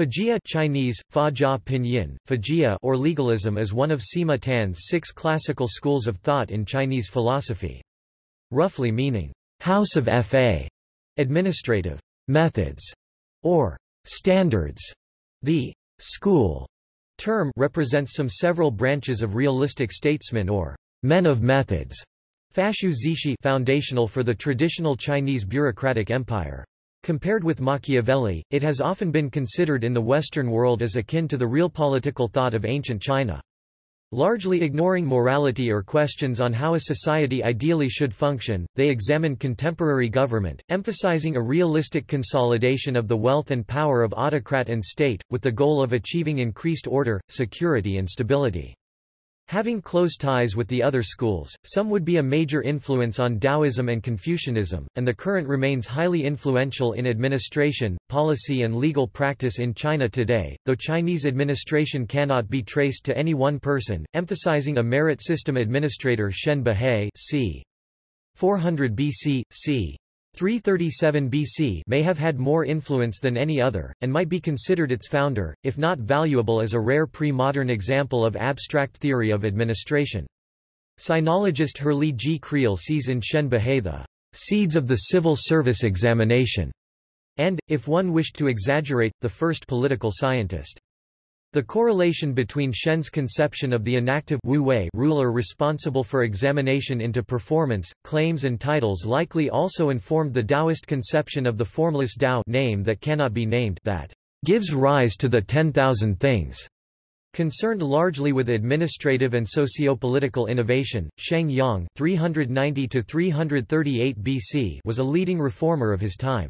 Fajia Chinese, Fajia Pinyin, Fajia or legalism is one of Sima Tan's six classical schools of thought in Chinese philosophy. Roughly meaning, house of Fa, administrative methods, or standards. The school term represents some several branches of realistic statesmen or men of methods. Fashu Zishi foundational for the traditional Chinese bureaucratic empire. Compared with Machiavelli, it has often been considered in the Western world as akin to the real political thought of ancient China. Largely ignoring morality or questions on how a society ideally should function, they examine contemporary government, emphasizing a realistic consolidation of the wealth and power of autocrat and state, with the goal of achieving increased order, security and stability. Having close ties with the other schools, some would be a major influence on Taoism and Confucianism, and the current remains highly influential in administration, policy and legal practice in China today, though Chinese administration cannot be traced to any one person, emphasizing a merit system administrator Shen Buhai c. 400 BC, c. 337 BC may have had more influence than any other, and might be considered its founder, if not valuable as a rare pre-modern example of abstract theory of administration. Sinologist Herrlee G. Creel sees in Shen Buhai the seeds of the civil service examination, and, if one wished to exaggerate, the first political scientist. The correlation between Shen's conception of the inactive Wu Wei ruler responsible for examination into performance, claims and titles likely also informed the Taoist conception of the formless Tao name that cannot be named that gives rise to the ten thousand things. Concerned largely with administrative and socio-political innovation, Shang Yang 390 BC was a leading reformer of his time.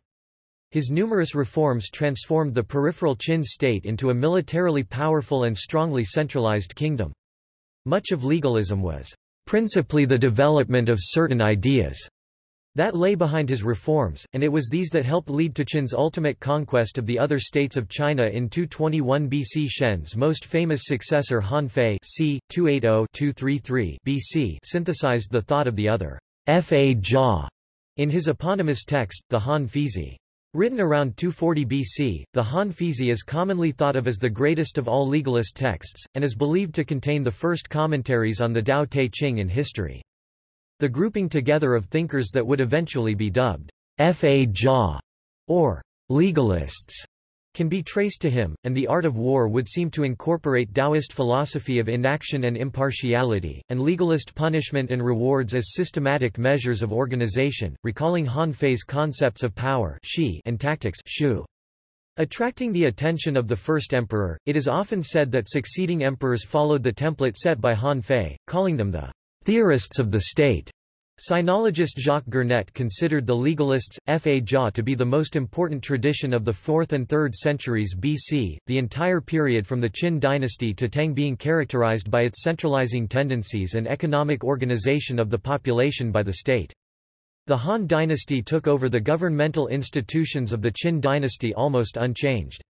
His numerous reforms transformed the peripheral Qin state into a militarily powerful and strongly centralized kingdom. Much of legalism was principally the development of certain ideas that lay behind his reforms, and it was these that helped lead to Qin's ultimate conquest of the other states of China in 221 BC. Shen's most famous successor Han Fei c. 280-233 BC synthesized the thought of the other Fa Jia in his eponymous text, the Han Feizi. Written around 240 BC, the Han Feizi is commonly thought of as the greatest of all legalist texts, and is believed to contain the first commentaries on the Tao Te Ching in history. The grouping together of thinkers that would eventually be dubbed Fa Jia, or legalists, can be traced to him, and the art of war would seem to incorporate Taoist philosophy of inaction and impartiality, and legalist punishment and rewards as systematic measures of organization, recalling Han Fei's concepts of power and tactics shu. Attracting the attention of the first emperor, it is often said that succeeding emperors followed the template set by Han Fei, calling them the theorists of the state. Sinologist Jacques Gernet considered the legalists, Fa Jia to be the most important tradition of the 4th and 3rd centuries BC, the entire period from the Qin dynasty to Tang being characterized by its centralizing tendencies and economic organization of the population by the state. The Han dynasty took over the governmental institutions of the Qin dynasty almost unchanged.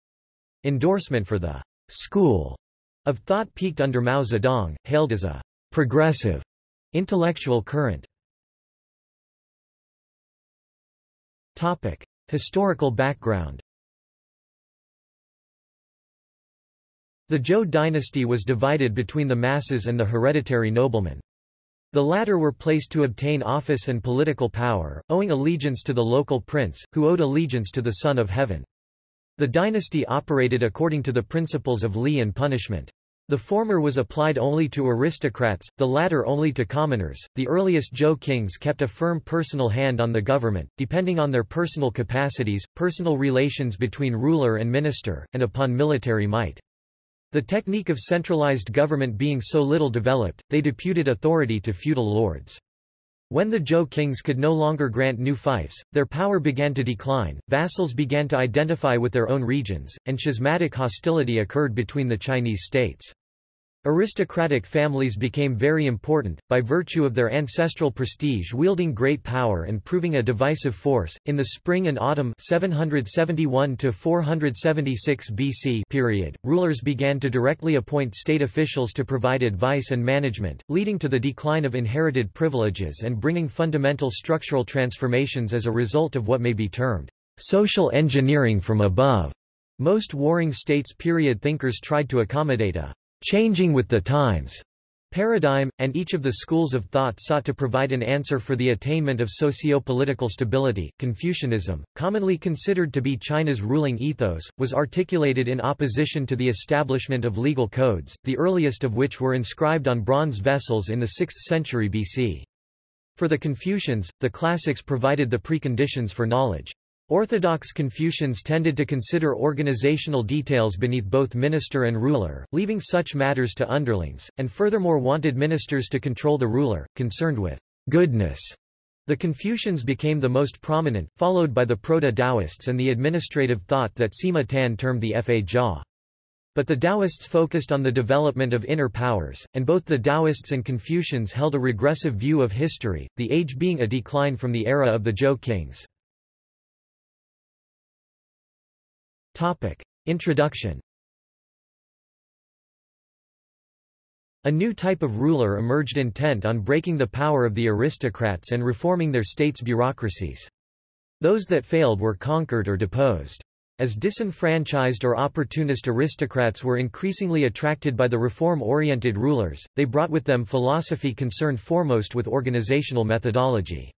Endorsement for the school of thought peaked under Mao Zedong, hailed as a progressive intellectual current. Topic. Historical background The Zhou dynasty was divided between the masses and the hereditary noblemen. The latter were placed to obtain office and political power, owing allegiance to the local prince, who owed allegiance to the Son of Heaven. The dynasty operated according to the principles of li and punishment. The former was applied only to aristocrats, the latter only to commoners. The earliest Zhou kings kept a firm personal hand on the government, depending on their personal capacities, personal relations between ruler and minister, and upon military might. The technique of centralized government being so little developed, they deputed authority to feudal lords. When the Zhou kings could no longer grant new fiefs, their power began to decline, vassals began to identify with their own regions, and schismatic hostility occurred between the Chinese states. Aristocratic families became very important, by virtue of their ancestral prestige wielding great power and proving a divisive force. In the spring and autumn 771 to 476 BC period, rulers began to directly appoint state officials to provide advice and management, leading to the decline of inherited privileges and bringing fundamental structural transformations as a result of what may be termed social engineering from above. Most Warring States period thinkers tried to accommodate a changing with the times paradigm, and each of the schools of thought sought to provide an answer for the attainment of socio-political stability. Confucianism, commonly considered to be China's ruling ethos, was articulated in opposition to the establishment of legal codes, the earliest of which were inscribed on bronze vessels in the 6th century BC. For the Confucians, the classics provided the preconditions for knowledge. Orthodox Confucians tended to consider organizational details beneath both minister and ruler, leaving such matters to underlings, and furthermore wanted ministers to control the ruler, concerned with goodness. The Confucians became the most prominent, followed by the Proto-Taoists and the administrative thought that Sima Tan termed the Fa Jia. But the Taoists focused on the development of inner powers, and both the Taoists and Confucians held a regressive view of history, the age being a decline from the era of the Zhou kings. Topic. Introduction A new type of ruler emerged intent on breaking the power of the aristocrats and reforming their states' bureaucracies. Those that failed were conquered or deposed. As disenfranchised or opportunist aristocrats were increasingly attracted by the reform-oriented rulers, they brought with them philosophy concerned foremost with organizational methodology.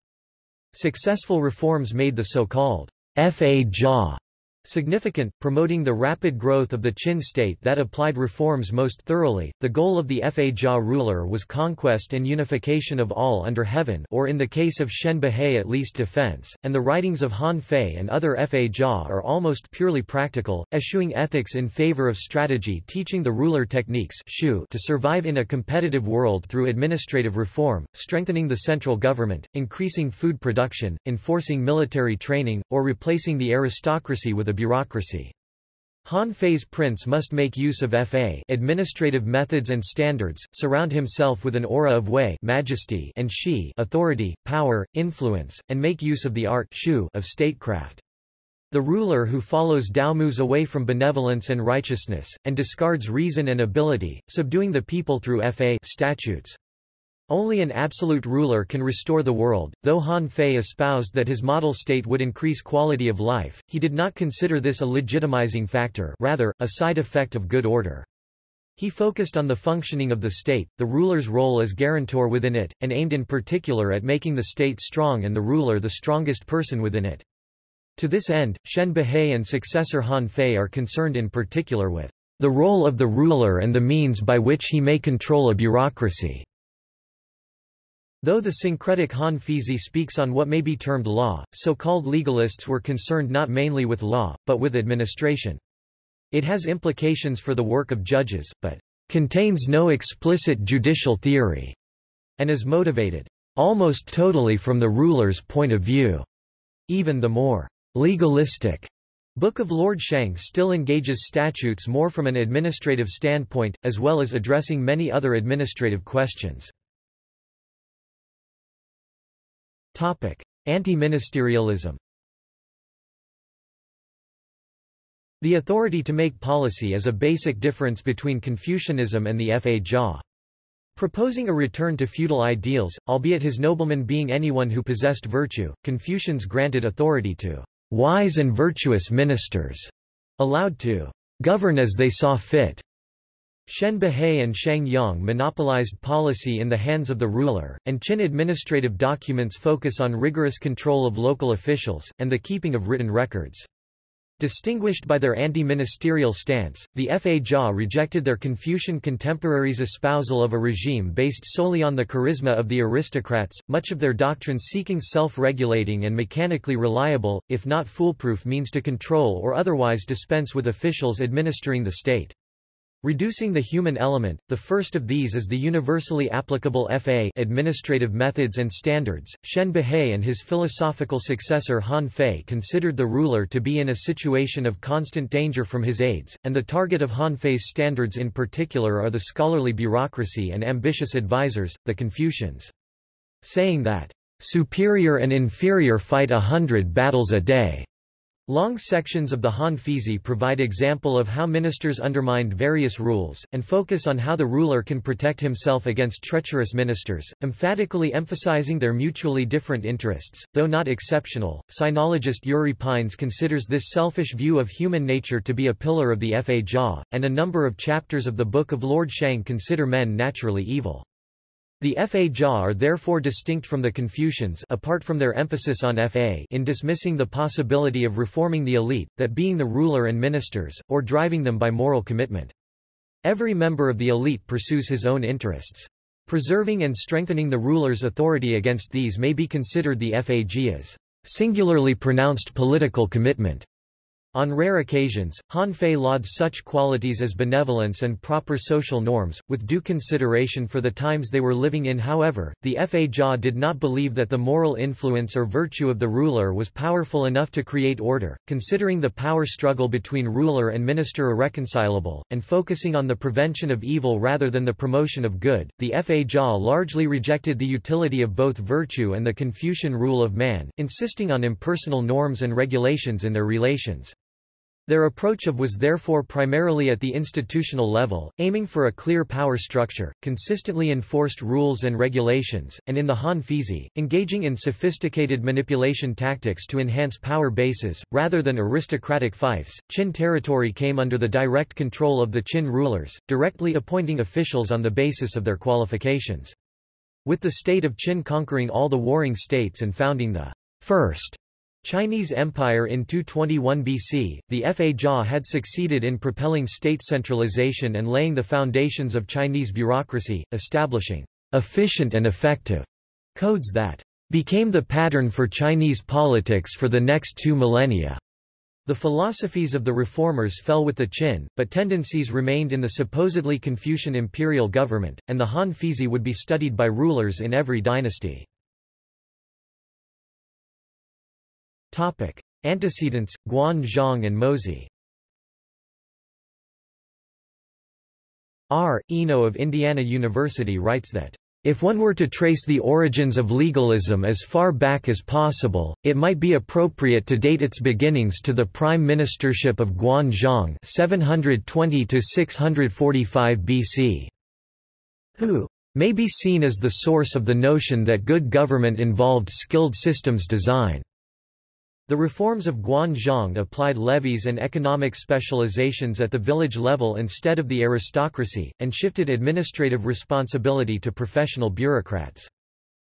Successful reforms made the so-called Fa Jia Significant, promoting the rapid growth of the Qin state that applied reforms most thoroughly. The goal of the Fa Jia ruler was conquest and unification of all under heaven or in the case of Shen Buhai at least defense, and the writings of Han Fei and other Fa Jia are almost purely practical, eschewing ethics in favor of strategy teaching the ruler techniques to survive in a competitive world through administrative reform, strengthening the central government, increasing food production, enforcing military training, or replacing the aristocracy with a bureaucracy. Han Fei's prince must make use of fa administrative methods and standards, surround himself with an aura of wei majesty and shi authority, power, influence, and make use of the art shu of statecraft. The ruler who follows Dao moves away from benevolence and righteousness, and discards reason and ability, subduing the people through fa statutes. Only an absolute ruler can restore the world. Though Han Fei espoused that his model state would increase quality of life, he did not consider this a legitimizing factor rather, a side effect of good order. He focused on the functioning of the state, the ruler's role as guarantor within it, and aimed in particular at making the state strong and the ruler the strongest person within it. To this end, Shen Buhai and successor Han Fei are concerned in particular with the role of the ruler and the means by which he may control a bureaucracy. Though the syncretic Han Feizi speaks on what may be termed law, so-called legalists were concerned not mainly with law, but with administration. It has implications for the work of judges, but contains no explicit judicial theory, and is motivated almost totally from the ruler's point of view. Even the more legalistic Book of Lord Shang still engages statutes more from an administrative standpoint, as well as addressing many other administrative questions. Anti-ministerialism. The authority to make policy is a basic difference between Confucianism and the Fa Jia. Proposing a return to feudal ideals, albeit his nobleman being anyone who possessed virtue, Confucians granted authority to wise and virtuous ministers, allowed to govern as they saw fit, Shen Buhai and Shang Yang monopolized policy in the hands of the ruler, and Qin administrative documents focus on rigorous control of local officials, and the keeping of written records. Distinguished by their anti-ministerial stance, the Fa Jia rejected their Confucian contemporaries' espousal of a regime based solely on the charisma of the aristocrats, much of their doctrine seeking self-regulating and mechanically reliable, if not foolproof means to control or otherwise dispense with officials administering the state. Reducing the human element, the first of these is the universally applicable FA administrative methods and standards. Shen Buhai and his philosophical successor Han Fei considered the ruler to be in a situation of constant danger from his aides, and the target of Han Fei's standards in particular are the scholarly bureaucracy and ambitious advisers, the Confucians. Saying that, "...superior and inferior fight a hundred battles a day." Long sections of the Han Feizi provide example of how ministers undermined various rules, and focus on how the ruler can protect himself against treacherous ministers, emphatically emphasizing their mutually different interests. Though not exceptional, sinologist Yuri Pines considers this selfish view of human nature to be a pillar of the Fa Jia, and a number of chapters of the Book of Lord Shang consider men naturally evil. The Fa Jia are therefore distinct from the Confucians apart from their emphasis on Fa in dismissing the possibility of reforming the elite, that being the ruler and ministers, or driving them by moral commitment. Every member of the elite pursues his own interests. Preserving and strengthening the ruler's authority against these may be considered the Fa Jia's singularly pronounced political commitment. On rare occasions, Han Fei lauds such qualities as benevolence and proper social norms, with due consideration for the times they were living in however, the Fa Jia did not believe that the moral influence or virtue of the ruler was powerful enough to create order, considering the power struggle between ruler and minister irreconcilable, and focusing on the prevention of evil rather than the promotion of good. The Fa Jia largely rejected the utility of both virtue and the Confucian rule of man, insisting on impersonal norms and regulations in their relations. Their approach of was therefore primarily at the institutional level, aiming for a clear power structure, consistently enforced rules and regulations, and in the Han Feizi, engaging in sophisticated manipulation tactics to enhance power bases, rather than aristocratic fiefs. Qin territory came under the direct control of the Qin rulers, directly appointing officials on the basis of their qualifications. With the state of Qin conquering all the warring states and founding the first Chinese Empire in 221 BC, the Fa Jia had succeeded in propelling state centralization and laying the foundations of Chinese bureaucracy, establishing efficient and effective codes that became the pattern for Chinese politics for the next two millennia. The philosophies of the reformers fell with the Qin, but tendencies remained in the supposedly Confucian imperial government, and the Han Feizi would be studied by rulers in every dynasty. Topic. Antecedents, Guan Zhong and Mozi R. Eno of Indiana University writes that, "...if one were to trace the origins of legalism as far back as possible, it might be appropriate to date its beginnings to the prime ministership of Guan Zhong 720–645 BC, who may be seen as the source of the notion that good government involved skilled systems design." The reforms of Guan Zhong applied levies and economic specializations at the village level instead of the aristocracy, and shifted administrative responsibility to professional bureaucrats.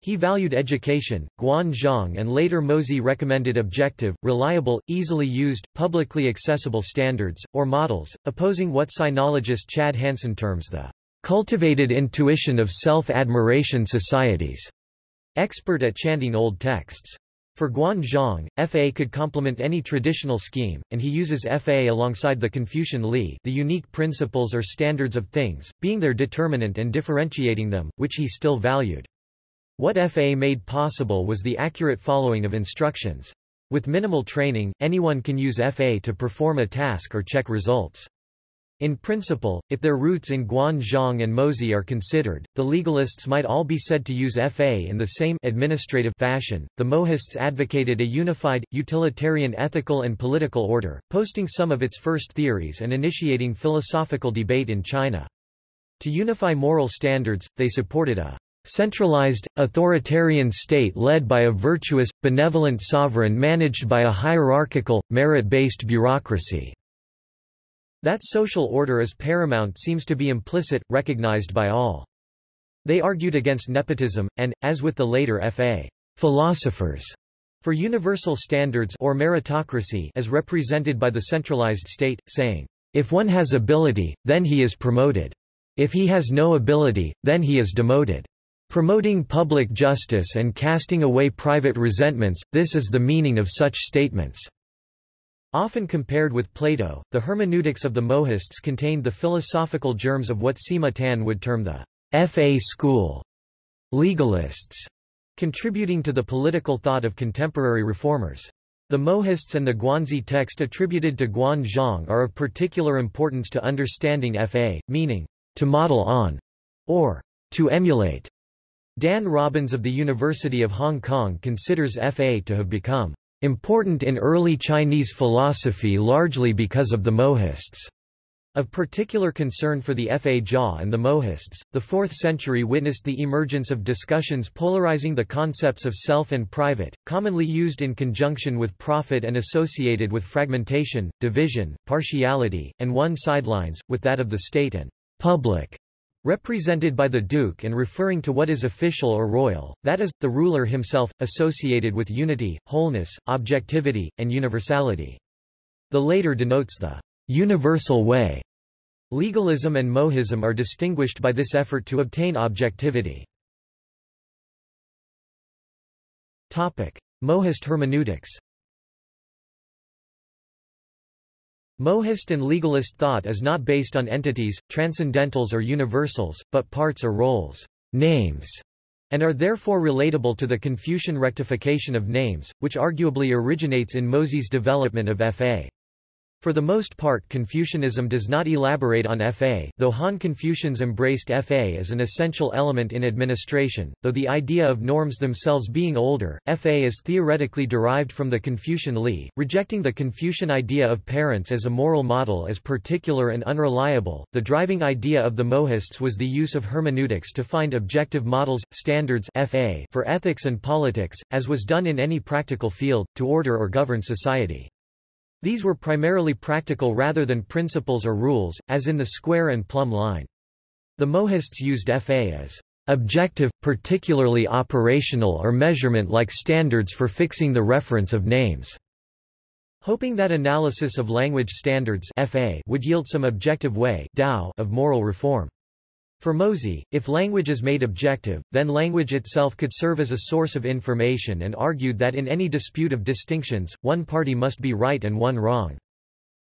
He valued education. Guan Zhong and later Mozi recommended objective, reliable, easily used, publicly accessible standards, or models, opposing what sinologist Chad Hansen terms the cultivated intuition of self-admiration societies, expert at chanting old texts. For Guan Zhong, Fa could complement any traditional scheme, and he uses Fa alongside the Confucian Li the unique principles or standards of things, being their determinant and differentiating them, which he still valued. What Fa made possible was the accurate following of instructions. With minimal training, anyone can use Fa to perform a task or check results. In principle, if their roots in Guan Zhong and Mozi are considered, the legalists might all be said to use Fa in the same administrative fashion. The Mohists advocated a unified, utilitarian ethical and political order, posting some of its first theories and initiating philosophical debate in China. To unify moral standards, they supported a centralized, authoritarian state led by a virtuous, benevolent sovereign managed by a hierarchical, merit-based bureaucracy. That social order is paramount seems to be implicit, recognized by all. They argued against nepotism, and, as with the later F.A. philosophers, for universal standards or meritocracy as represented by the centralized state, saying, if one has ability, then he is promoted. If he has no ability, then he is demoted. Promoting public justice and casting away private resentments, this is the meaning of such statements. Often compared with Plato, the hermeneutics of the Mohists contained the philosophical germs of what Sima Tan would term the Fa school legalists, contributing to the political thought of contemporary reformers. The Mohists and the Guanzi text attributed to Guan Zhong are of particular importance to understanding Fa, meaning, to model on, or to emulate. Dan Robins of the University of Hong Kong considers Fa to have become important in early Chinese philosophy largely because of the Mohists. Of particular concern for the Fa Jia and the Mohists, the 4th century witnessed the emergence of discussions polarizing the concepts of self and private, commonly used in conjunction with profit and associated with fragmentation, division, partiality, and one sidelines, with that of the state and public, represented by the duke and referring to what is official or royal, that is, the ruler himself, associated with unity, wholeness, objectivity, and universality. The later denotes the universal way. Legalism and Mohism are distinguished by this effort to obtain objectivity. Topic. Mohist hermeneutics Mohist and legalist thought is not based on entities, transcendentals or universals, but parts or roles, names, and are therefore relatable to the Confucian rectification of names, which arguably originates in Mozi's development of Fa. For the most part Confucianism does not elaborate on Fa though Han Confucians embraced Fa as an essential element in administration, though the idea of norms themselves being older, Fa is theoretically derived from the Confucian Li, rejecting the Confucian idea of parents as a moral model as particular and unreliable. The driving idea of the Mohists was the use of hermeneutics to find objective models, standards Fa for ethics and politics, as was done in any practical field, to order or govern society. These were primarily practical rather than principles or rules, as in the square and plumb line. The Mohists used FA as objective, particularly operational or measurement-like standards for fixing the reference of names, hoping that analysis of language standards FA would yield some objective way of moral reform. For Mozi, if language is made objective, then language itself could serve as a source of information and argued that in any dispute of distinctions, one party must be right and one wrong.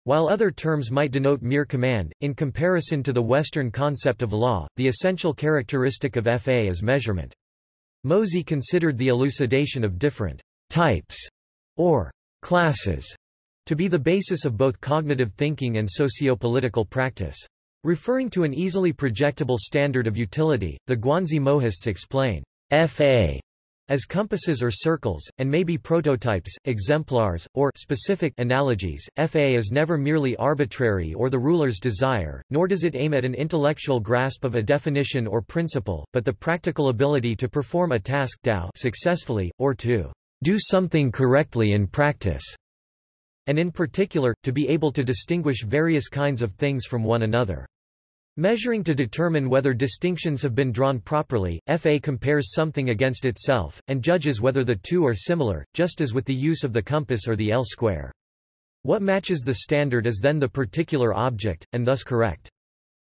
While other terms might denote mere command, in comparison to the Western concept of law, the essential characteristic of FA is measurement. Mozi considered the elucidation of different types or classes to be the basis of both cognitive thinking and sociopolitical practice. Referring to an easily projectable standard of utility, the Guanzi Mohists explain FA as compasses or circles, and may be prototypes, exemplars, or specific analogies. FA is never merely arbitrary or the ruler's desire, nor does it aim at an intellectual grasp of a definition or principle, but the practical ability to perform a task successfully, or to do something correctly in practice and in particular, to be able to distinguish various kinds of things from one another. Measuring to determine whether distinctions have been drawn properly, FA compares something against itself, and judges whether the two are similar, just as with the use of the compass or the L-square. What matches the standard is then the particular object, and thus correct.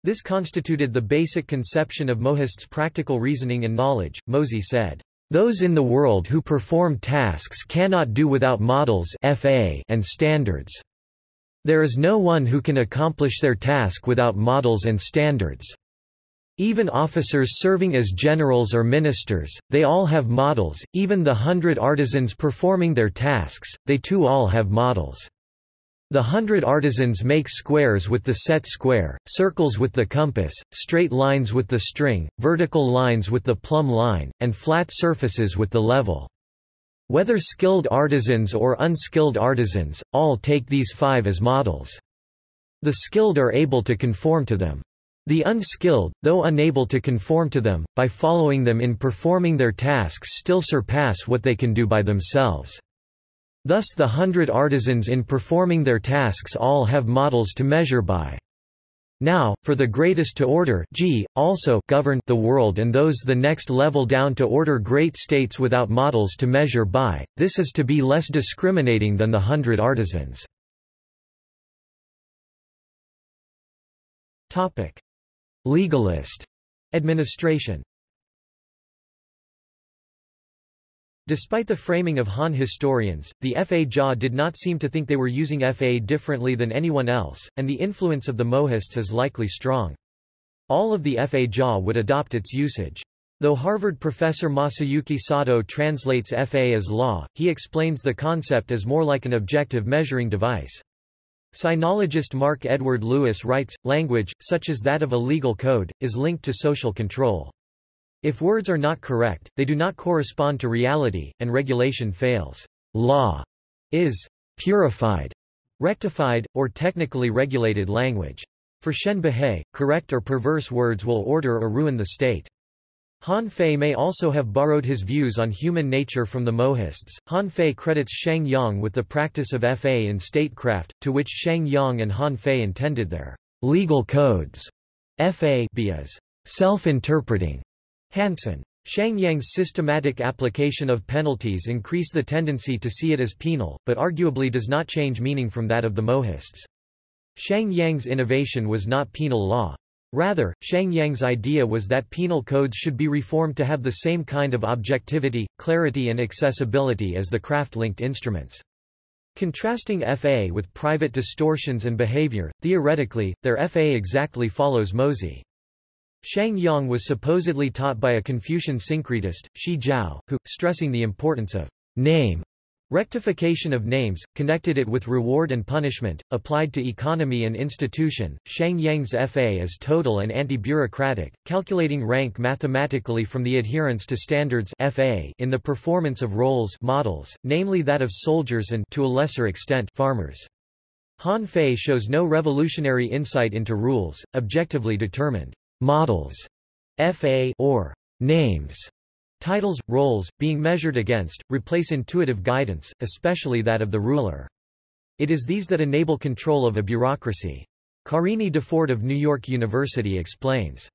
This constituted the basic conception of Mohist's practical reasoning and knowledge. Mozi said, those in the world who perform tasks cannot do without models FA and standards. There is no one who can accomplish their task without models and standards. Even officers serving as generals or ministers, they all have models, even the hundred artisans performing their tasks, they too all have models. The hundred artisans make squares with the set square, circles with the compass, straight lines with the string, vertical lines with the plumb line, and flat surfaces with the level. Whether skilled artisans or unskilled artisans, all take these five as models. The skilled are able to conform to them. The unskilled, though unable to conform to them, by following them in performing their tasks still surpass what they can do by themselves. Thus the hundred artisans in performing their tasks all have models to measure by. Now, for the greatest to order G, also govern the world and those the next level down to order great states without models to measure by, this is to be less discriminating than the hundred artisans. Legalist. Administration Despite the framing of Han historians, the Fa Jia did not seem to think they were using Fa differently than anyone else, and the influence of the Mohists is likely strong. All of the Fa Jia would adopt its usage. Though Harvard professor Masayuki Sato translates Fa as law, he explains the concept as more like an objective measuring device. Sinologist Mark Edward Lewis writes, language, such as that of a legal code, is linked to social control. If words are not correct, they do not correspond to reality, and regulation fails. Law is purified, rectified, or technically regulated language. For Shen Buhai, correct or perverse words will order or ruin the state. Han Fei may also have borrowed his views on human nature from the Mohists. Han Fei credits Shang Yang with the practice of Fa in statecraft, to which Shang Yang and Han Fei intended their legal codes. Fa be as self-interpreting. Hansen. Shang Yang's systematic application of penalties increase the tendency to see it as penal, but arguably does not change meaning from that of the Mohists. Shang Yang's innovation was not penal law. Rather, Shang Yang's idea was that penal codes should be reformed to have the same kind of objectivity, clarity and accessibility as the craft-linked instruments. Contrasting FA with private distortions and behavior, theoretically, their FA exactly follows Mozi. Shang Yang was supposedly taught by a Confucian syncretist, Shi Jiao, who, stressing the importance of name Rectification of names, connected it with reward and punishment, applied to economy and institution. Shang Yang's FA is total and anti-bureaucratic, calculating rank mathematically from the adherence to standards FA in the performance of roles models, namely that of soldiers and to a lesser extent farmers. Han Fei shows no revolutionary insight into rules, objectively determined models FA or names Titles, roles, being measured against, replace intuitive guidance, especially that of the ruler. It is these that enable control of a bureaucracy. Carine Defoort of New York University explains.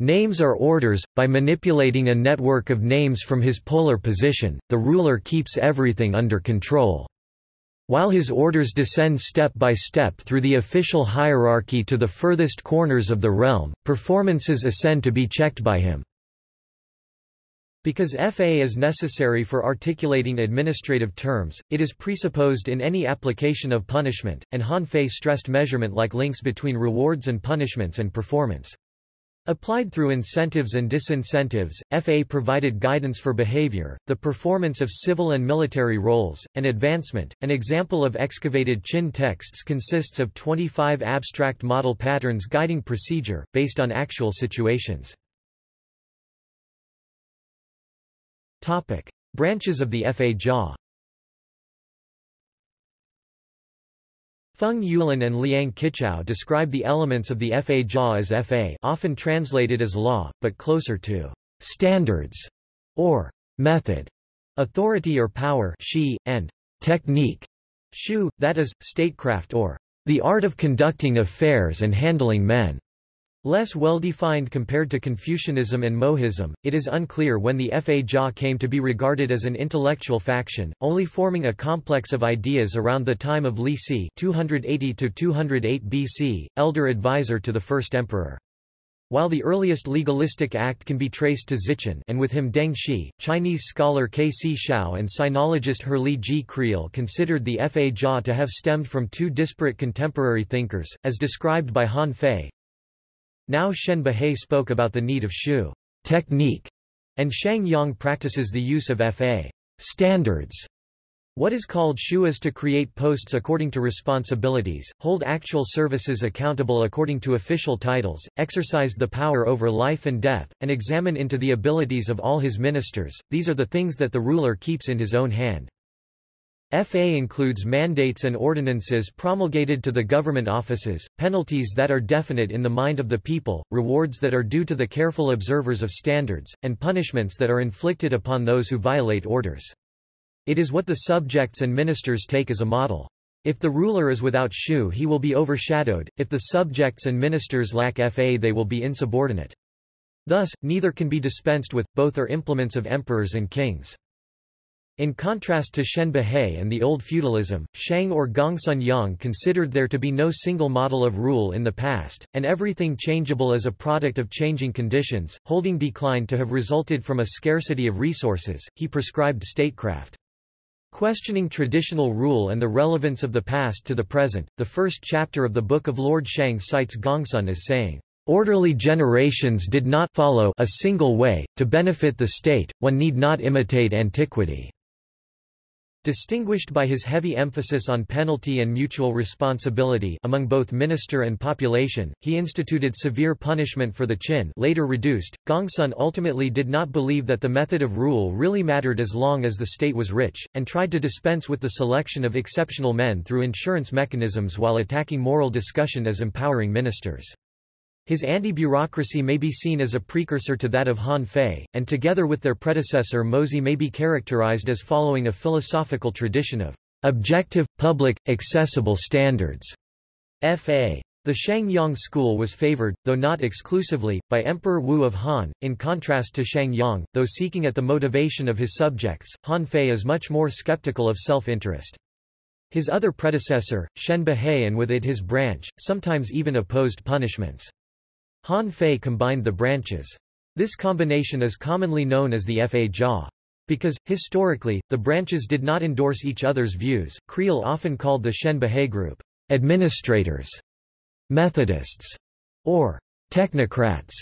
Names are orders, by manipulating a network of names from his polar position, the ruler keeps everything under control. While his orders descend step by step through the official hierarchy to the furthest corners of the realm, performances ascend to be checked by him. Because FA is necessary for articulating administrative terms, it is presupposed in any application of punishment, and Han Fei stressed measurement like links between rewards and punishments and performance. Applied through incentives and disincentives, FA provided guidance for behavior, the performance of civil and military roles, and advancement. An example of excavated Qin texts consists of 25 abstract model patterns guiding procedure, based on actual situations. Topic. Branches of the Fa Jia Feng Youlan and Liang Qichao describe the elements of the Fa Jia as Fa often translated as law, but closer to standards or method, authority or power shi, and technique shu, that is, statecraft or the art of conducting affairs and handling men. Less well-defined compared to Confucianism and Mohism, it is unclear when the Fa Jia came to be regarded as an intellectual faction, only forming a complex of ideas around the time of Li Si 280–208 BC, elder advisor to the first emperor. While the earliest legalistic act can be traced to Zichan and with him Deng Xi, Chinese scholar K. C. Hsiao and sinologist Herrlee G. Creel considered the Fa Jia to have stemmed from two disparate contemporary thinkers, as described by Han Fei, now Shen Buhai spoke about the need of shu technique, and Shang Yang practices the use of fa standards. What is called shu is to create posts according to responsibilities, hold actual services accountable according to official titles, exercise the power over life and death, and examine into the abilities of all his ministers. These are the things that the ruler keeps in his own hand. FA includes mandates and ordinances promulgated to the government offices, penalties that are definite in the mind of the people, rewards that are due to the careful observers of standards, and punishments that are inflicted upon those who violate orders. It is what the subjects and ministers take as a model. If the ruler is without shu he will be overshadowed, if the subjects and ministers lack fa they will be insubordinate. Thus, neither can be dispensed with, both are implements of emperors and kings. In contrast to Shen Buhai and the old feudalism, Shang or Gongsun Yang considered there to be no single model of rule in the past, and everything changeable as a product of changing conditions, holding decline to have resulted from a scarcity of resources, he prescribed statecraft. Questioning traditional rule and the relevance of the past to the present, the first chapter of the Book of Lord Shang cites Gongsun as saying, Orderly generations did not follow a single way, to benefit the state, one need not imitate antiquity. Distinguished by his heavy emphasis on penalty and mutual responsibility among both minister and population, he instituted severe punishment for the Qin later reduced. Gongsun ultimately did not believe that the method of rule really mattered as long as the state was rich, and tried to dispense with the selection of exceptional men through insurance mechanisms while attacking moral discussion as empowering ministers. His anti-bureaucracy may be seen as a precursor to that of Han Fei, and together with their predecessor Mozi may be characterized as following a philosophical tradition of objective, public, accessible standards. F.A. The Shang-Yang school was favored, though not exclusively, by Emperor Wu of Han, in contrast to Shang-Yang, though seeking at the motivation of his subjects, Han Fei is much more skeptical of self-interest. His other predecessor, Shen Buhai and with it his branch, sometimes even opposed punishments. Han Fei combined the branches. This combination is commonly known as the Fa Jia. Because, historically, the branches did not endorse each other's views, Creel often called the Shen Buhai group, administrators, Methodists, or technocrats.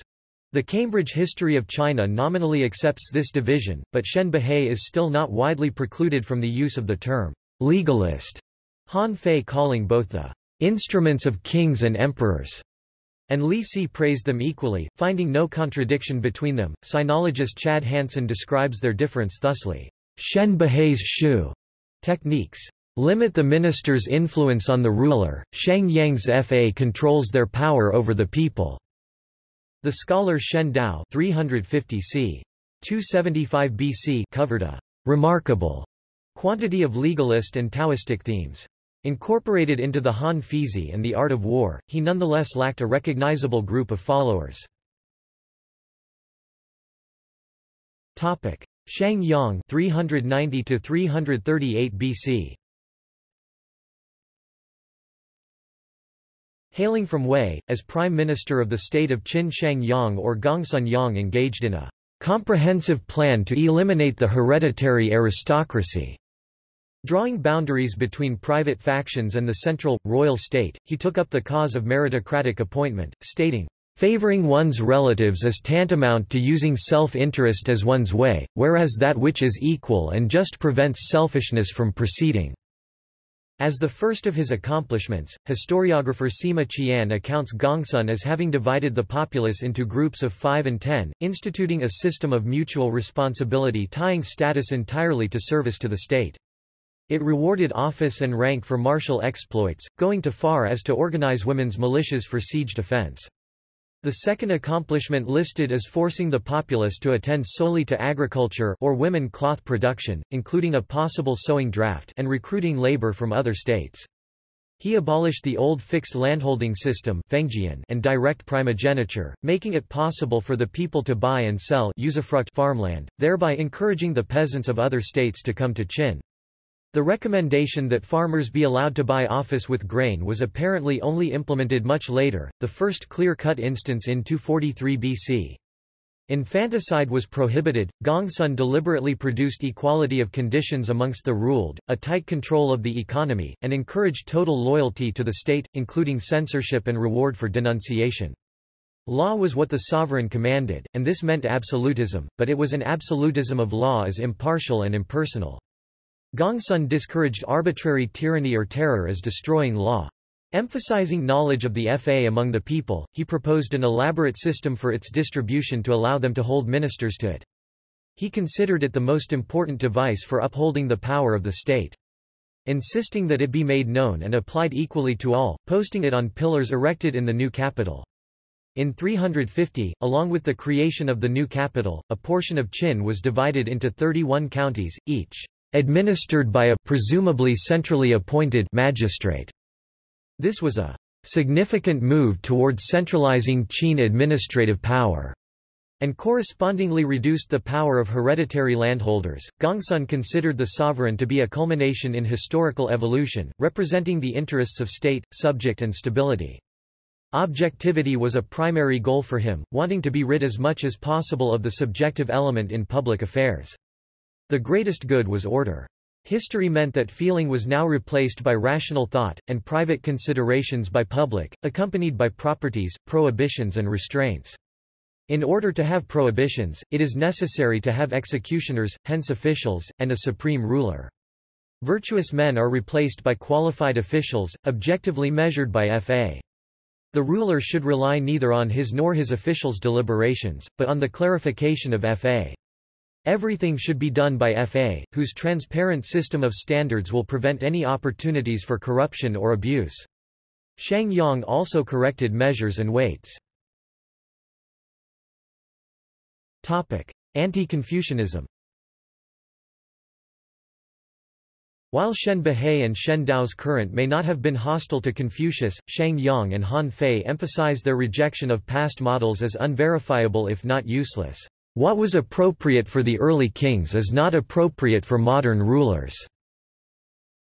The Cambridge History of China nominally accepts this division, but Shen Buhai is still not widely precluded from the use of the term legalist, Han Fei calling both the instruments of kings and emperors and Li Si praised them equally, finding no contradiction between them. Sinologist Chad Hansen describes their difference thusly. Shen Buhai's Shu techniques limit the minister's influence on the ruler, Shang Yang's Fa controls their power over the people. The scholar Shen Dao 350 c. 275 BC covered a remarkable quantity of legalist and Taoistic themes. Incorporated into the Han Feizi and the art of war, he nonetheless lacked a recognizable group of followers. Shang Yang 390 to 338 BC. Hailing from Wei, as Prime Minister of the state of Qin Shang Yang or Gongsun Yang engaged in a comprehensive plan to eliminate the hereditary aristocracy Drawing boundaries between private factions and the central, royal state, he took up the cause of meritocratic appointment, stating, Favoring one's relatives is tantamount to using self-interest as one's way, whereas that which is equal and just prevents selfishness from proceeding. As the first of his accomplishments, historiographer Sima Qian accounts Gongsun as having divided the populace into groups of five and ten, instituting a system of mutual responsibility tying status entirely to service to the state. It rewarded office and rank for martial exploits, going to far as to organize women's militias for siege defense. The second accomplishment listed is forcing the populace to attend solely to agriculture or women cloth production, including a possible sewing draft and recruiting labor from other states. He abolished the old fixed landholding system and direct primogeniture, making it possible for the people to buy and sell usufruct farmland, thereby encouraging the peasants of other states to come to Qin. The recommendation that farmers be allowed to buy office with grain was apparently only implemented much later, the first clear-cut instance in 243 BC. Infanticide was prohibited, Gongsun deliberately produced equality of conditions amongst the ruled, a tight control of the economy, and encouraged total loyalty to the state, including censorship and reward for denunciation. Law was what the sovereign commanded, and this meant absolutism, but it was an absolutism of law as impartial and impersonal. Gongsun discouraged arbitrary tyranny or terror as destroying law. Emphasizing knowledge of the Fa among the people, he proposed an elaborate system for its distribution to allow them to hold ministers to it. He considered it the most important device for upholding the power of the state. Insisting that it be made known and applied equally to all, posting it on pillars erected in the new capital. In 350, along with the creation of the new capital, a portion of Qin was divided into 31 counties, each administered by a presumably centrally appointed magistrate. This was a significant move towards centralizing Qin administrative power and correspondingly reduced the power of hereditary landholders. Gongsun considered the sovereign to be a culmination in historical evolution, representing the interests of state, subject and stability. Objectivity was a primary goal for him, wanting to be rid as much as possible of the subjective element in public affairs. The greatest good was order. History meant that feeling was now replaced by rational thought, and private considerations by public, accompanied by properties, prohibitions and restraints. In order to have prohibitions, it is necessary to have executioners, hence officials, and a supreme ruler. Virtuous men are replaced by qualified officials, objectively measured by FA. The ruler should rely neither on his nor his officials' deliberations, but on the clarification of FA. Everything should be done by FA, whose transparent system of standards will prevent any opportunities for corruption or abuse. Shang Yang also corrected measures and weights. Anti-Confucianism While Shen Buhai and Shen Dao's current may not have been hostile to Confucius, Shang Yang and Han Fei emphasize their rejection of past models as unverifiable if not useless. What was appropriate for the early kings is not appropriate for modern rulers.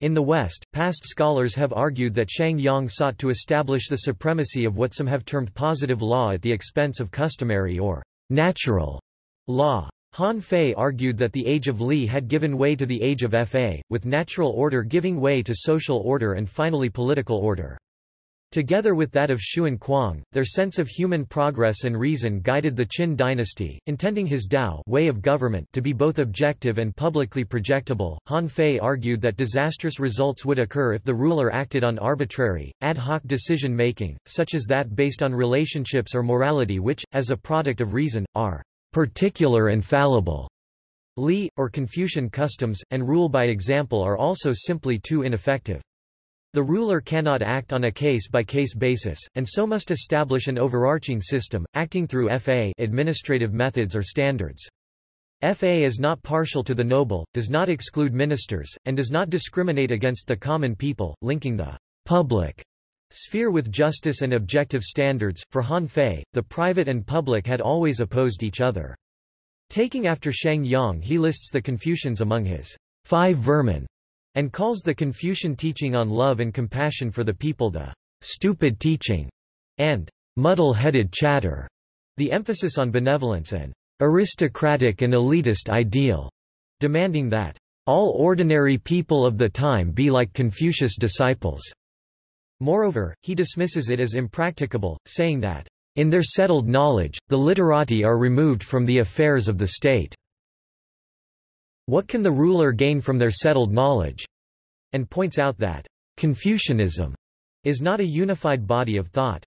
In the West, past scholars have argued that Shang Yang sought to establish the supremacy of what some have termed positive law at the expense of customary or natural law. Han Fei argued that the age of Li had given way to the age of Fa, with natural order giving way to social order and finally political order. Together with that of Xun Kuang, their sense of human progress and reason guided the Qin dynasty, intending his Dao way of government to be both objective and publicly projectable. Han Fei argued that disastrous results would occur if the ruler acted on arbitrary, ad hoc decision-making, such as that based on relationships or morality which, as a product of reason, are particular and fallible. Li, or Confucian customs, and rule by example are also simply too ineffective. The ruler cannot act on a case-by-case -case basis, and so must establish an overarching system, acting through FA administrative methods or standards. FA is not partial to the noble, does not exclude ministers, and does not discriminate against the common people, linking the public sphere with justice and objective standards. For Han Fei, the private and public had always opposed each other. Taking after Shang Yang he lists the Confucians among his five vermin, and calls the Confucian teaching on love and compassion for the people the stupid teaching, and muddle-headed chatter, the emphasis on benevolence and aristocratic and elitist ideal, demanding that all ordinary people of the time be like Confucius' disciples. Moreover, he dismisses it as impracticable, saying that, in their settled knowledge, the literati are removed from the affairs of the state. What can the ruler gain from their settled knowledge? And points out that, Confucianism is not a unified body of thought.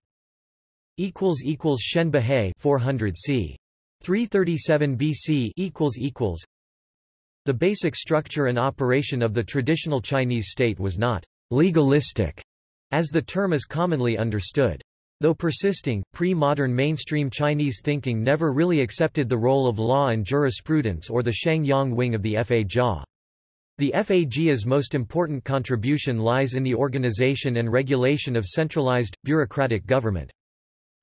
Equals Shen Buhai 400 c. 337 BC equals equals The basic structure and operation of the traditional Chinese state was not legalistic as the term is commonly understood. Though persisting, pre-modern mainstream Chinese thinking never really accepted the role of law and jurisprudence or the Shang Yang wing of the Fa The FAJIA's most important contribution lies in the organization and regulation of centralized, bureaucratic government.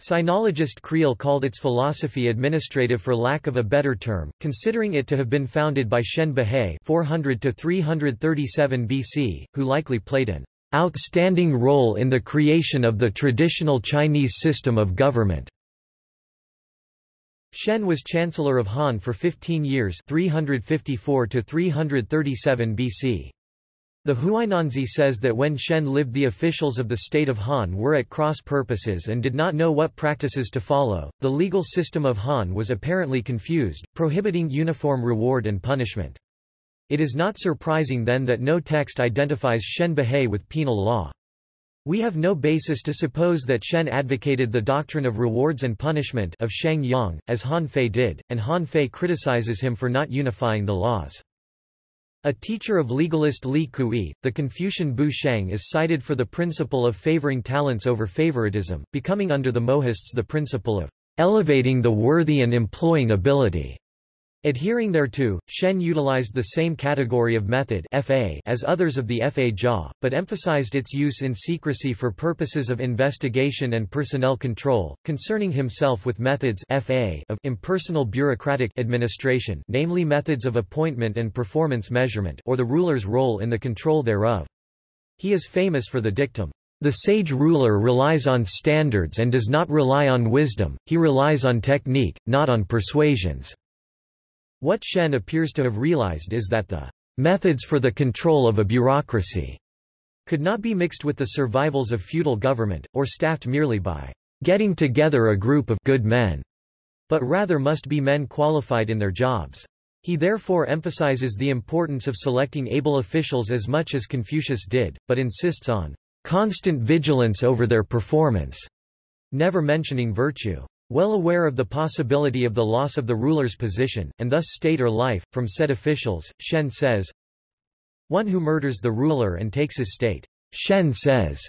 Sinologist Creel called its philosophy administrative for lack of a better term, considering it to have been founded by Shen Buhai 400-337 BC, who likely played an outstanding role in the creation of the traditional Chinese system of government. Shen was Chancellor of Han for 15 years 354 to 337 BC. The Huainanzi says that when Shen lived the officials of the state of Han were at cross purposes and did not know what practices to follow. The legal system of Han was apparently confused, prohibiting uniform reward and punishment. It is not surprising then that no text identifies Shen Buhai with penal law. We have no basis to suppose that Shen advocated the doctrine of rewards and punishment of Shang Yang, as Han Fei did, and Han Fei criticizes him for not unifying the laws. A teacher of legalist Li Kui, the Confucian Bu Sheng is cited for the principle of favoring talents over favoritism, becoming under the Mohists the principle of elevating the worthy and employing ability. Adhering thereto, Shen utilized the same category of method FA as others of the Fa Jia, but emphasized its use in secrecy for purposes of investigation and personnel control, concerning himself with methods FA of impersonal bureaucratic administration namely methods of appointment and performance measurement or the ruler's role in the control thereof. He is famous for the dictum, the sage ruler relies on standards and does not rely on wisdom, he relies on technique, not on persuasions. What Shen appears to have realized is that the methods for the control of a bureaucracy could not be mixed with the survivals of feudal government, or staffed merely by getting together a group of good men, but rather must be men qualified in their jobs. He therefore emphasizes the importance of selecting able officials as much as Confucius did, but insists on constant vigilance over their performance, never mentioning virtue. Well aware of the possibility of the loss of the ruler's position, and thus state or life, from said officials, Shen says, One who murders the ruler and takes his state, Shen says,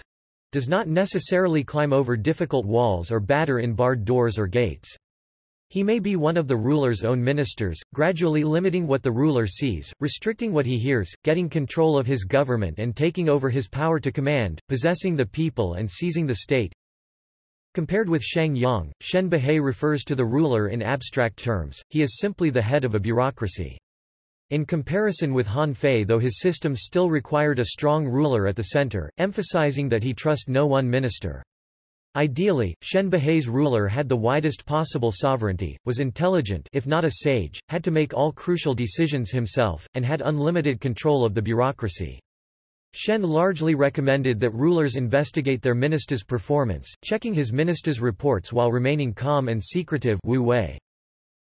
does not necessarily climb over difficult walls or batter in barred doors or gates. He may be one of the ruler's own ministers, gradually limiting what the ruler sees, restricting what he hears, getting control of his government and taking over his power to command, possessing the people and seizing the state, Compared with Shang Yang, Shen Buhai refers to the ruler in abstract terms, he is simply the head of a bureaucracy. In comparison with Han Fei though his system still required a strong ruler at the center, emphasizing that he trust no one minister. Ideally, Shen Buhai's ruler had the widest possible sovereignty, was intelligent if not a sage, had to make all crucial decisions himself, and had unlimited control of the bureaucracy. Shen largely recommended that rulers investigate their minister's performance, checking his minister's reports while remaining calm and secretive Wu Wei.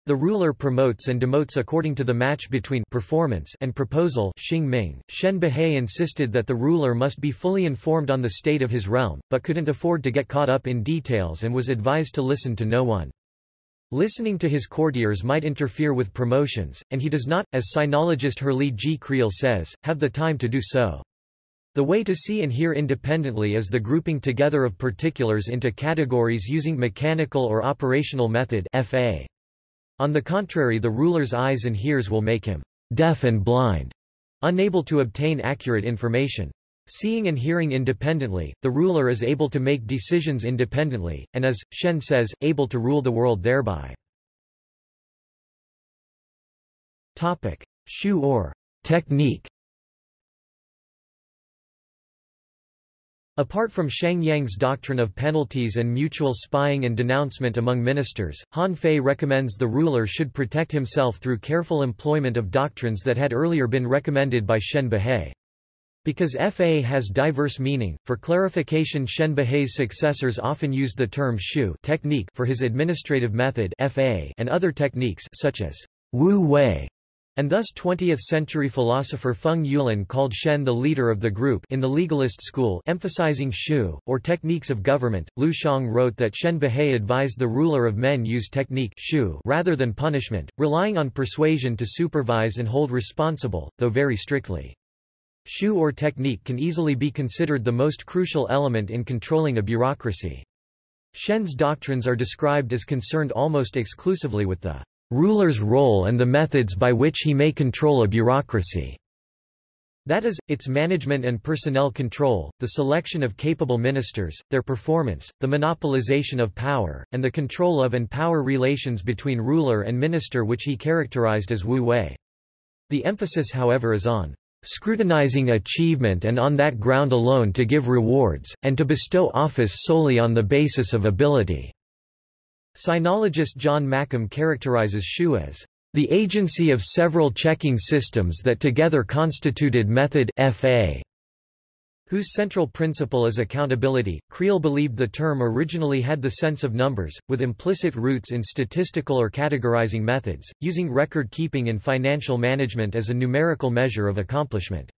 The ruler promotes and demotes according to the match between performance and proposal Xing Ming. Shen Buhai insisted that the ruler must be fully informed on the state of his realm, but couldn't afford to get caught up in details and was advised to listen to no one. Listening to his courtiers might interfere with promotions, and he does not, as sinologist Herrlee G. Creel says, have the time to do so. The way to see and hear independently is the grouping together of particulars into categories using mechanical or operational method FA. On the contrary the ruler's eyes and hears will make him deaf and blind, unable to obtain accurate information. Seeing and hearing independently, the ruler is able to make decisions independently, and as, Shen says, able to rule the world thereby. Shu or technique Apart from Shang Yang's doctrine of penalties and mutual spying and denouncement among ministers, Han Fei recommends the ruler should protect himself through careful employment of doctrines that had earlier been recommended by Shen Buhai. Because FA has diverse meaning, for clarification Shen Buhai's successors often used the term shu technique for his administrative method FA and other techniques such as Wu Wei and thus 20th-century philosopher Feng Youlan called Shen the leader of the group in the legalist school emphasizing shu, or techniques of government. Liu Xiang wrote that Shen Buhai advised the ruler of men use technique shu rather than punishment, relying on persuasion to supervise and hold responsible, though very strictly. Shu or technique can easily be considered the most crucial element in controlling a bureaucracy. Shen's doctrines are described as concerned almost exclusively with the ruler's role and the methods by which he may control a bureaucracy. That is, its management and personnel control, the selection of capable ministers, their performance, the monopolization of power, and the control of and power relations between ruler and minister which he characterized as Wu Wei. The emphasis however is on scrutinizing achievement and on that ground alone to give rewards, and to bestow office solely on the basis of ability. Sinologist John Makeham characterizes Shu as the agency of several checking systems that together constituted method FA, whose central principle is accountability. Creel believed the term originally had the sense of numbers, with implicit roots in statistical or categorizing methods, using record keeping in financial management as a numerical measure of accomplishment.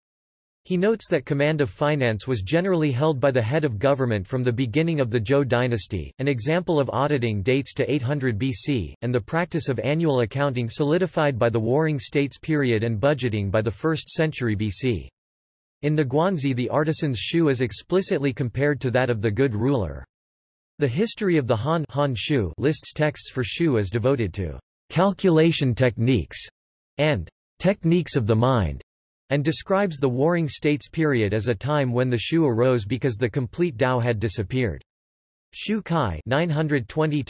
He notes that command of finance was generally held by the head of government from the beginning of the Zhou dynasty. An example of auditing dates to 800 BC, and the practice of annual accounting solidified by the Warring States period and budgeting by the 1st century BC. In the Guanzi the artisan's shu is explicitly compared to that of the good ruler. The history of the Han, Han shu lists texts for shu as devoted to calculation techniques and techniques of the mind and describes the Warring States period as a time when the Shu arose because the complete Tao had disappeared. Xu Kai 920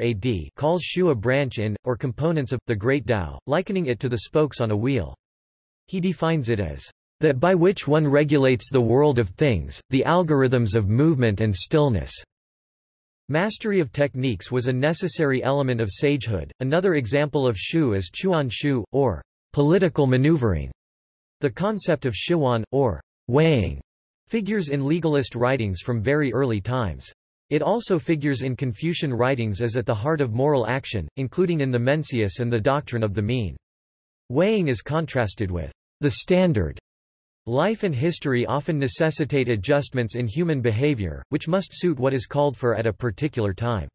AD calls Shu a branch in, or components of, the Great Tao, likening it to the spokes on a wheel. He defines it as that by which one regulates the world of things, the algorithms of movement and stillness. Mastery of techniques was a necessary element of sagehood. Another example of shu is chuan shu, or political maneuvering. The concept of shiwan, or weighing, figures in legalist writings from very early times. It also figures in Confucian writings as at the heart of moral action, including in the Mencius and the doctrine of the mean. Weighing is contrasted with the standard. Life and history often necessitate adjustments in human behavior, which must suit what is called for at a particular time.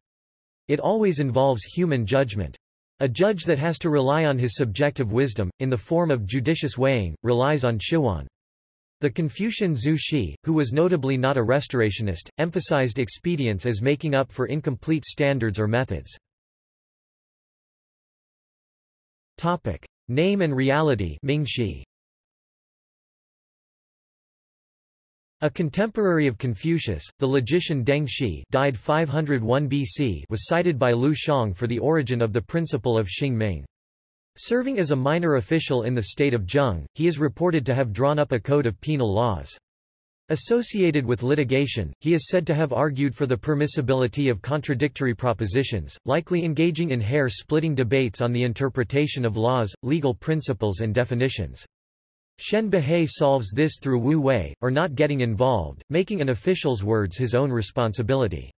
It always involves human judgment. A judge that has to rely on his subjective wisdom, in the form of judicious weighing, relies on shiwan. The Confucian Zhu Xi, who was notably not a restorationist, emphasized expedience as making up for incomplete standards or methods. Topic. Name and reality A contemporary of Confucius, the logician Deng Xi died 501 BC was cited by Liu Xiang for the origin of the principle of Xing Ming. Serving as a minor official in the state of Zheng, he is reported to have drawn up a code of penal laws. Associated with litigation, he is said to have argued for the permissibility of contradictory propositions, likely engaging in hair-splitting debates on the interpretation of laws, legal principles and definitions. Shen Buhai solves this through wu wei, or not getting involved, making an official's words his own responsibility.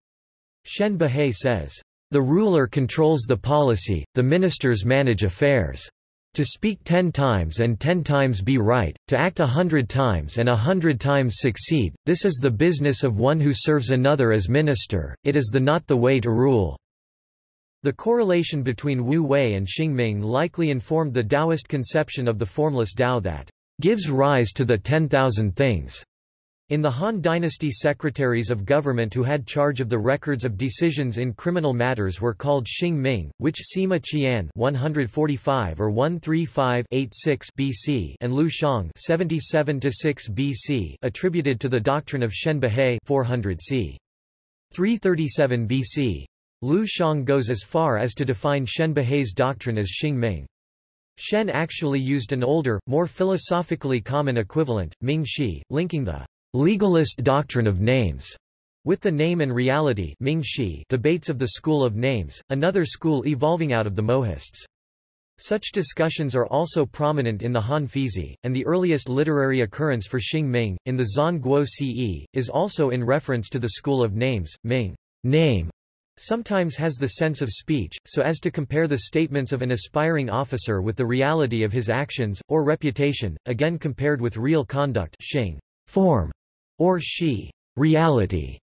Shen Buhai says, the ruler controls the policy, the ministers manage affairs. To speak ten times and ten times be right, to act a hundred times and a hundred times succeed, this is the business of one who serves another as minister, it is the not the way to rule. The correlation between Wu Wei and Xing Ming likely informed the Taoist conception of the formless Tao that gives rise to the ten thousand things. In the Han Dynasty secretaries of government who had charge of the records of decisions in criminal matters were called Xing Ming, which Sima Qian 145 or 135 BC and Liu Xiang 77 6 BC attributed to the doctrine of Shen Buhai 400 c. 337 BC. Liu Xiang goes as far as to define Shen Buhai's doctrine as Xing Ming. Shen actually used an older, more philosophically common equivalent, Ming Shi, linking the legalist doctrine of names with the name and reality Ming Shi debates of the school of names, another school evolving out of the Mohists. Such discussions are also prominent in the Han Feizi, and the earliest literary occurrence for Xing Ming, in the Zhan Guo Ce, is also in reference to the school of names. Ming name sometimes has the sense of speech, so as to compare the statements of an aspiring officer with the reality of his actions, or reputation, again compared with real conduct Xing, form, or Shi reality.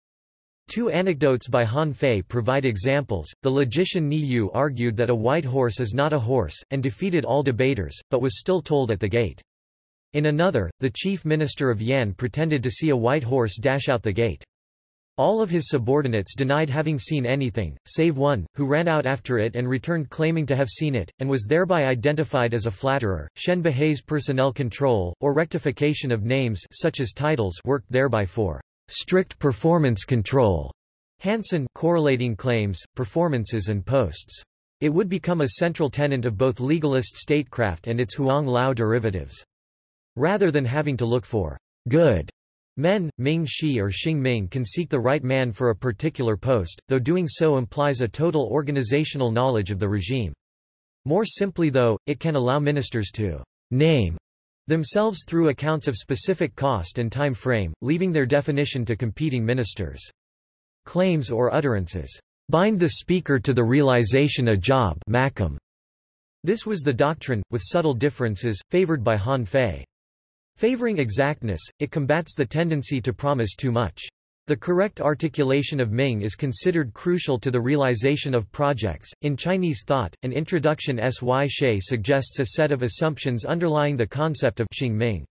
Two anecdotes by Han Fei provide examples. The logician Ni Yu argued that a white horse is not a horse, and defeated all debaters, but was still told at the gate. In another, the chief minister of Yan pretended to see a white horse dash out the gate. All of his subordinates denied having seen anything, save one, who ran out after it and returned claiming to have seen it, and was thereby identified as a flatterer. Shen Buhai's personnel control, or rectification of names such as titles worked thereby for strict performance control. Hansen correlating claims, performances and posts. It would become a central tenet of both legalist statecraft and its Huang Lao derivatives. Rather than having to look for good Men, Ming Shi or Xing Ming can seek the right man for a particular post, though doing so implies a total organizational knowledge of the regime. More simply though, it can allow ministers to name themselves through accounts of specific cost and time frame, leaving their definition to competing ministers. Claims or utterances bind the speaker to the realization a job This was the doctrine, with subtle differences, favored by Han Fei. Favoring exactness, it combats the tendency to promise too much. The correct articulation of Ming is considered crucial to the realization of projects. In Chinese thought, an introduction S.Y. Hsieh suggests a set of assumptions underlying the concept of Xing Ming.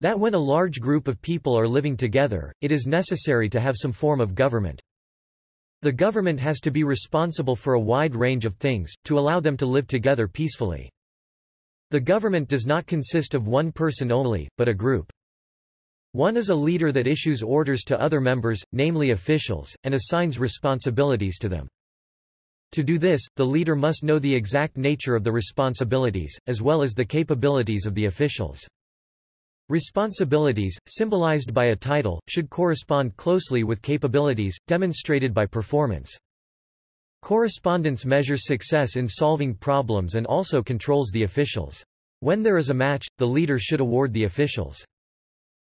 That when a large group of people are living together, it is necessary to have some form of government. The government has to be responsible for a wide range of things, to allow them to live together peacefully. The government does not consist of one person only, but a group. One is a leader that issues orders to other members, namely officials, and assigns responsibilities to them. To do this, the leader must know the exact nature of the responsibilities, as well as the capabilities of the officials. Responsibilities, symbolized by a title, should correspond closely with capabilities, demonstrated by performance. Correspondence measures success in solving problems and also controls the officials. When there is a match, the leader should award the officials.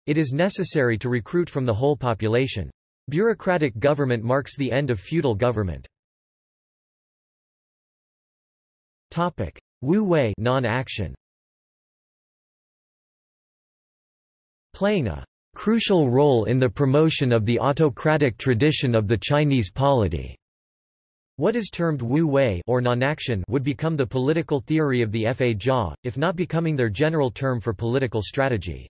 It is necessary to recruit from the whole population. Bureaucratic government marks the end of feudal government. Topic: Wu Wei non-action. Playing a crucial role in the promotion of the autocratic tradition of the Chinese polity. What is termed Wu Wei or non-action would become the political theory of the Fa Jia, if not becoming their general term for political strategy.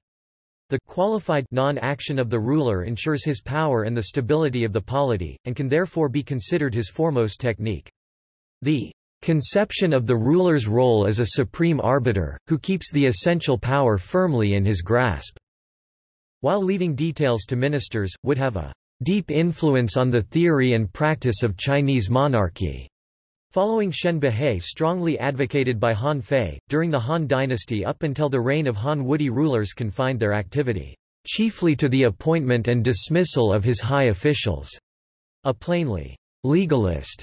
The qualified non-action of the ruler ensures his power and the stability of the polity, and can therefore be considered his foremost technique. The conception of the ruler's role as a supreme arbiter, who keeps the essential power firmly in his grasp, while leaving details to ministers, would have a deep influence on the theory and practice of Chinese monarchy. Following Shen Buhai strongly advocated by Han Fei, during the Han dynasty up until the reign of Han Wudi rulers confined their activity, chiefly to the appointment and dismissal of his high officials. A plainly legalist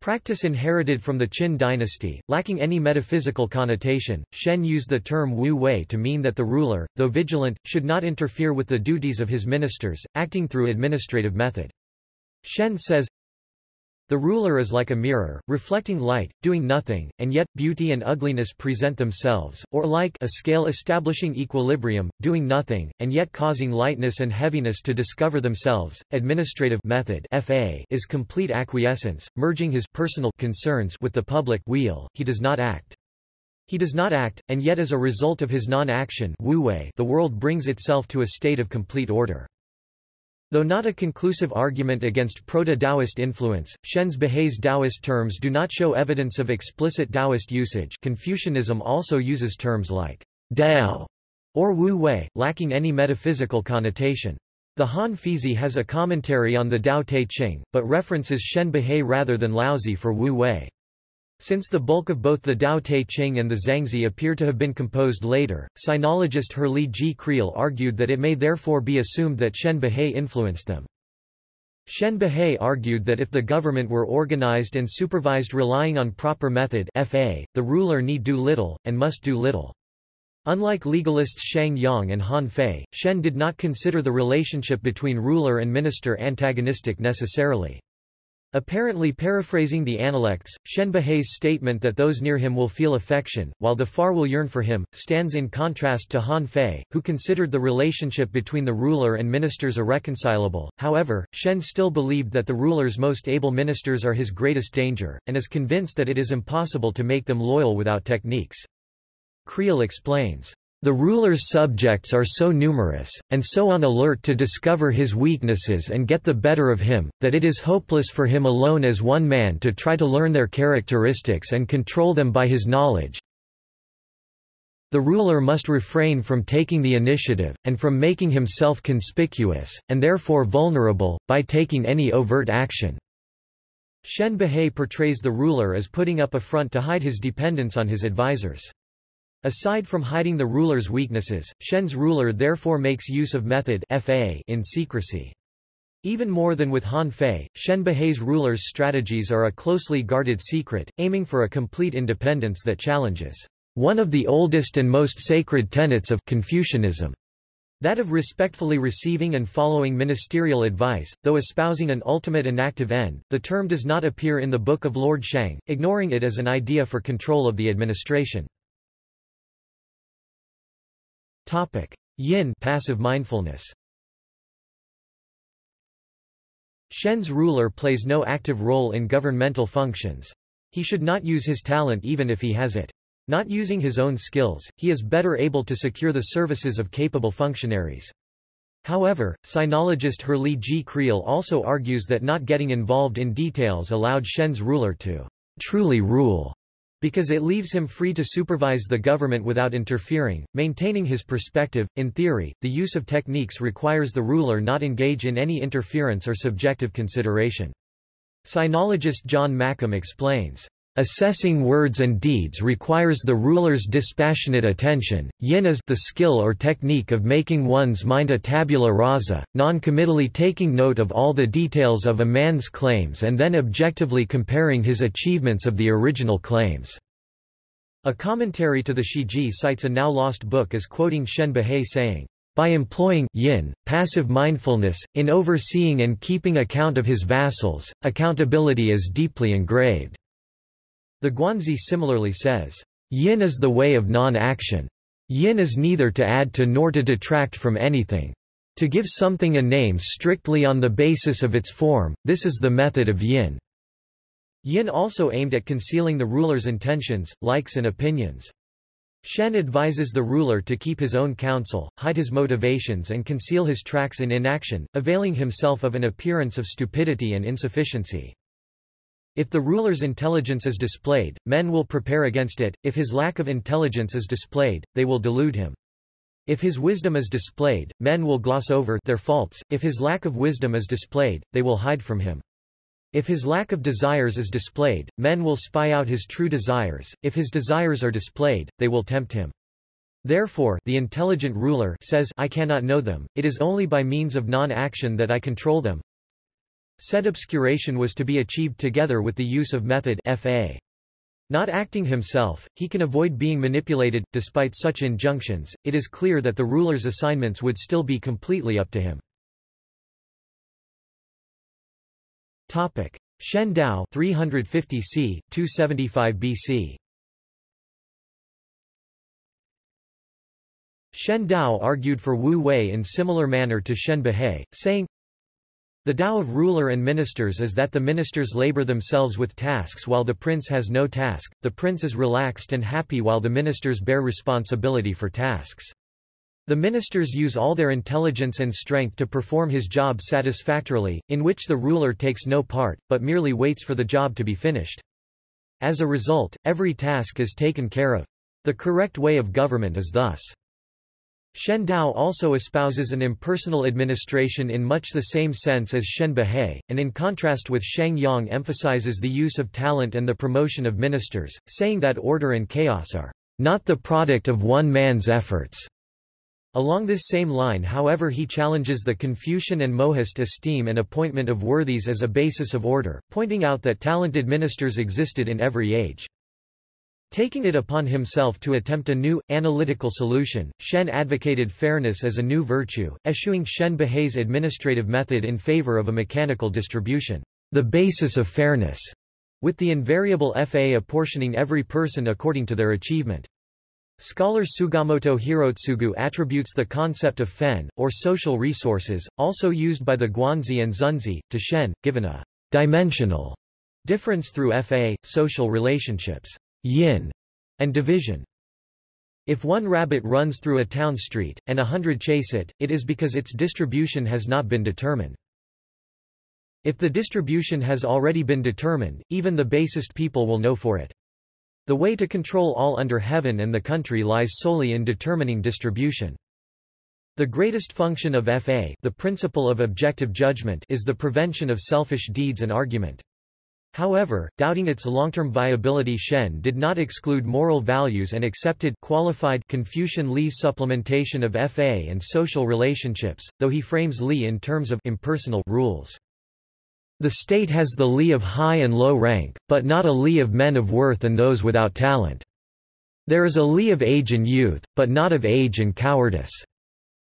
Practice inherited from the Qin dynasty, lacking any metaphysical connotation, Shen used the term Wu Wei to mean that the ruler, though vigilant, should not interfere with the duties of his ministers, acting through administrative method. Shen says, the ruler is like a mirror, reflecting light, doing nothing, and yet, beauty and ugliness present themselves, or like a scale establishing equilibrium, doing nothing, and yet causing lightness and heaviness to discover themselves. Administrative method FA is complete acquiescence, merging his personal concerns with the public wheel, he does not act. He does not act, and yet as a result of his non-action the world brings itself to a state of complete order. Though not a conclusive argument against proto-Taoist influence, Shen's Buhai's Taoist terms do not show evidence of explicit Taoist usage Confucianism also uses terms like Dao or Wu Wei, lacking any metaphysical connotation. The Han Feizi has a commentary on the Tao Te Ching, but references Shen Buhai rather than Laozi for Wu Wei. Since the bulk of both the Tao Te Ching and the Zhuangzi appear to have been composed later, sinologist Herrlee G. Creel argued that it may therefore be assumed that Shen Buhai influenced them. Shen Buhai argued that if the government were organized and supervised relying on proper method FA, the ruler need do little, and must do little. Unlike legalists Shang Yang and Han Fei, Shen did not consider the relationship between ruler and minister antagonistic necessarily. Apparently paraphrasing the Analects, Shen Buhai's statement that those near him will feel affection, while the far will yearn for him, stands in contrast to Han Fei, who considered the relationship between the ruler and ministers irreconcilable. However, Shen still believed that the ruler's most able ministers are his greatest danger, and is convinced that it is impossible to make them loyal without techniques. Creel explains. The ruler's subjects are so numerous, and so on alert to discover his weaknesses and get the better of him, that it is hopeless for him alone as one man to try to learn their characteristics and control them by his knowledge. The ruler must refrain from taking the initiative, and from making himself conspicuous, and therefore vulnerable, by taking any overt action. Shen Buhai portrays the ruler as putting up a front to hide his dependence on his advisers. Aside from hiding the ruler's weaknesses, Shen's ruler therefore makes use of method FA in secrecy. Even more than with Han Fei, Shen Buhai's ruler's strategies are a closely guarded secret, aiming for a complete independence that challenges one of the oldest and most sacred tenets of Confucianism. That of respectfully receiving and following ministerial advice, though espousing an ultimate inactive end, the term does not appear in the Book of Lord Shang, ignoring it as an idea for control of the administration. Topic: Yin passive mindfulness. Shen's ruler plays no active role in governmental functions. He should not use his talent even if he has it. Not using his own skills, he is better able to secure the services of capable functionaries. However, sinologist Herrlee G. Creel also argues that not getting involved in details allowed Shen's ruler to truly rule because it leaves him free to supervise the government without interfering, maintaining his perspective. In theory, the use of techniques requires the ruler not engage in any interference or subjective consideration. Sinologist John Makeham explains, Assessing words and deeds requires the ruler's dispassionate attention. Yin is the skill or technique of making one's mind a tabula rasa, non-committally taking note of all the details of a man's claims and then objectively comparing his achievements of the original claims. A commentary to the Shiji cites a now lost book as quoting Shen Buhai saying, By employing yin, passive mindfulness, in overseeing and keeping account of his vassals, accountability is deeply engraved. The Guanzi similarly says, Yin is the way of non-action. Yin is neither to add to nor to detract from anything. To give something a name strictly on the basis of its form, this is the method of yin. Yin also aimed at concealing the ruler's intentions, likes and opinions. Shen advises the ruler to keep his own counsel, hide his motivations and conceal his tracks in inaction, availing himself of an appearance of stupidity and insufficiency. If the ruler's intelligence is displayed, men will prepare against it, if his lack of intelligence is displayed, they will delude him. If his wisdom is displayed, men will gloss over their faults, if his lack of wisdom is displayed, they will hide from him. If his lack of desires is displayed, men will spy out his true desires, if his desires are displayed, they will tempt him. Therefore, the intelligent ruler says I cannot know them, it is only by means of non-action that I control them. Said obscuration was to be achieved together with the use of method FA. Not acting himself, he can avoid being manipulated. Despite such injunctions, it is clear that the ruler's assignments would still be completely up to him. Topic: Shen Dao 350 c. 275 BC. Shen Dao argued for Wu Wei in similar manner to Shen Buhai, saying, The Dao of ruler and ministers is that the ministers labor themselves with tasks while the prince has no task, the prince is relaxed and happy while the ministers bear responsibility for tasks. The ministers use all their intelligence and strength to perform his job satisfactorily, in which the ruler takes no part, but merely waits for the job to be finished. As a result, every task is taken care of. The correct way of government is thus. Shen Dao also espouses an impersonal administration in much the same sense as Shen Buhai, and in contrast with Shang Yang emphasizes the use of talent and the promotion of ministers, saying that order and chaos are not the product of one man's efforts. Along this same line however he challenges the Confucian and Mohist esteem and appointment of worthies as a basis of order, pointing out that talented ministers existed in every age. Taking it upon himself to attempt a new, analytical solution, Shen advocated fairness as a new virtue, eschewing Shen Buhai's administrative method in favor of a mechanical distribution, the basis of fairness, with the invariable FA apportioning every person according to their achievement. Scholar Sugamoto Hirotsugu attributes the concept of fen, or social resources, also used by the Guanzi and Xunzi, to Shen, given a dimensional difference through fa, social relationships, yin, and division. If one rabbit runs through a town street, and a hundred chase it, it is because its distribution has not been determined. If the distribution has already been determined, even the basest people will know for it. The way to control all under heaven and the country lies solely in determining distribution. The greatest function of FA the principle of objective judgment is the prevention of selfish deeds and argument. However, doubting its long-term viability Shen did not exclude moral values and accepted qualified Confucian Li's supplementation of FA and social relationships, though he frames Li in terms of impersonal rules. The state has the li of high and low rank, but not a li of men of worth and those without talent. There is a li of age and youth, but not of age and cowardice.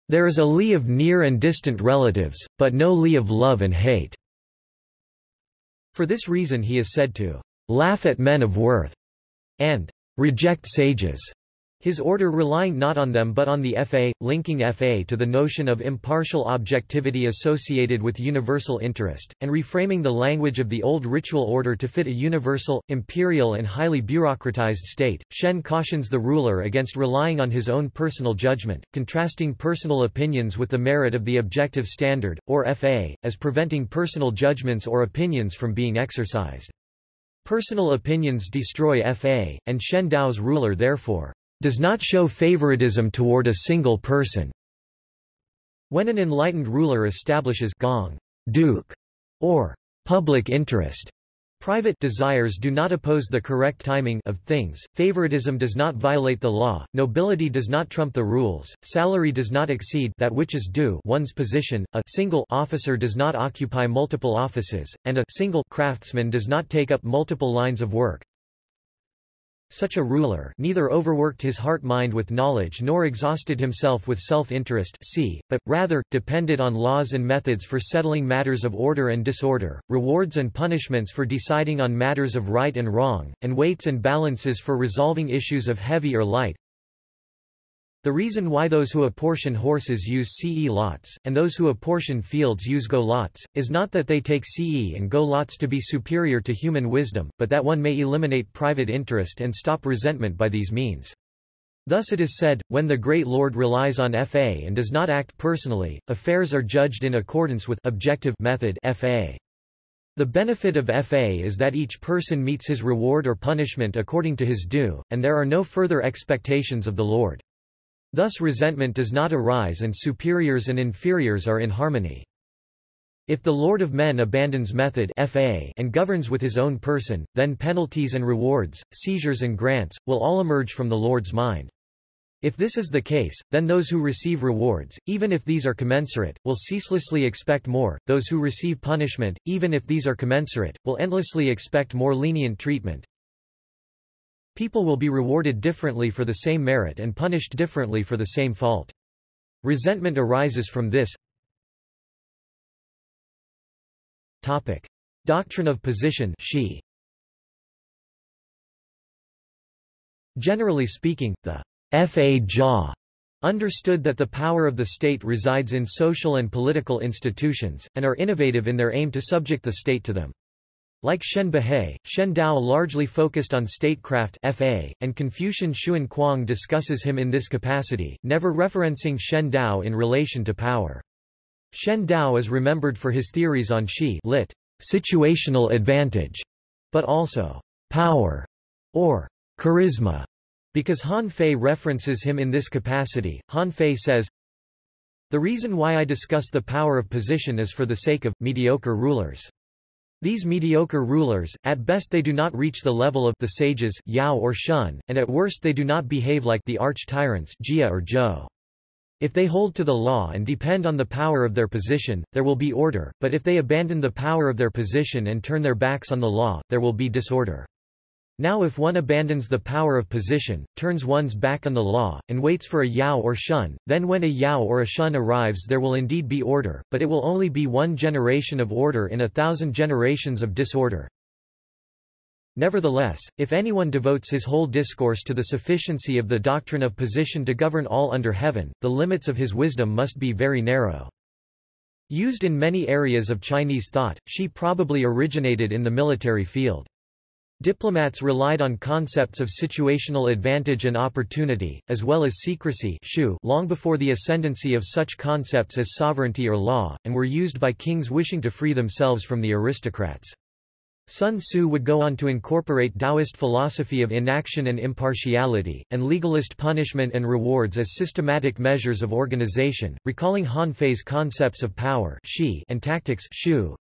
There is a li of near and distant relatives, but no li of love and hate. For this reason he is said to laugh at men of worth and reject sages. His order relying not on them but on the FA, linking FA to the notion of impartial objectivity associated with universal interest, and reframing the language of the old ritual order to fit a universal, imperial and highly bureaucratized state. Shen cautions the ruler against relying on his own personal judgment, contrasting personal opinions with the merit of the objective standard, or FA, as preventing personal judgments or opinions from being exercised. Personal opinions destroy FA, and Shen Dao's ruler therefore does not show favoritism toward a single person. When an enlightened ruler establishes gong, duke, or public interest, Private desires do not oppose the correct timing of things, favoritism does not violate the law, nobility does not trump the rules, salary does not exceed that which is due one's position, a single officer does not occupy multiple offices, and a single craftsman does not take up multiple lines of work. Such a ruler neither overworked his heart-mind with knowledge nor exhausted himself with self-interest but, rather, depended on laws and methods for settling matters of order and disorder, rewards and punishments for deciding on matters of right and wrong, and weights and balances for resolving issues of heavy or light, the reason why those who apportion horses use CE lots, and those who apportion fields use go lots, is not that they take CE and go lots to be superior to human wisdom, but that one may eliminate private interest and stop resentment by these means. Thus it is said, when the great lord relies on FA and does not act personally, affairs are judged in accordance with objective method FA. The benefit of FA is that each person meets his reward or punishment according to his due, and there are no further expectations of the Lord. Thus resentment does not arise and superiors and inferiors are in harmony. If the Lord of Men abandons method FA and governs with his own person, then penalties and rewards, seizures and grants, will all emerge from the Lord's mind. If this is the case, then those who receive rewards, even if these are commensurate, will ceaselessly expect more, those who receive punishment, even if these are commensurate, will endlessly expect more lenient treatment, People will be rewarded differently for the same merit and punished differently for the same fault. Resentment arises from this. Topic. Doctrine of position she. Generally speaking, the Fa Jia understood that the power of the state resides in social and political institutions, and are innovative in their aim to subject the state to them. Like Shen Buhai, Shen Dao largely focused on statecraft FA, and Confucian Xun Kuang discusses him in this capacity, never referencing Shen Dao in relation to power. Shen Dao is remembered for his theories on shi lit, situational advantage, but also power or charisma, because Han Fei references him in this capacity. Han Fei says, The reason why I discuss the power of position is for the sake of mediocre rulers. These mediocre rulers, at best they do not reach the level of the sages Yao or Shun, and at worst they do not behave like the arch-tyrants Jia or Zhou. If they hold to the law and depend on the power of their position, there will be order, but if they abandon the power of their position and turn their backs on the law, there will be disorder. Now if one abandons the power of position, turns one's back on the law, and waits for a Yao or Shun, then when a Yao or a Shun arrives there will indeed be order, but it will only be one generation of order in a thousand generations of disorder. Nevertheless, if anyone devotes his whole discourse to the sufficiency of the doctrine of position to govern all under heaven, the limits of his wisdom must be very narrow. Used in many areas of Chinese thought, she probably originated in the military field. Diplomats relied on concepts of situational advantage and opportunity, as well as secrecy long before the ascendancy of such concepts as sovereignty or law, and were used by kings wishing to free themselves from the aristocrats. Sun Tzu would go on to incorporate Taoist philosophy of inaction and impartiality, and legalist punishment and rewards as systematic measures of organization, recalling Han Fei's concepts of power and tactics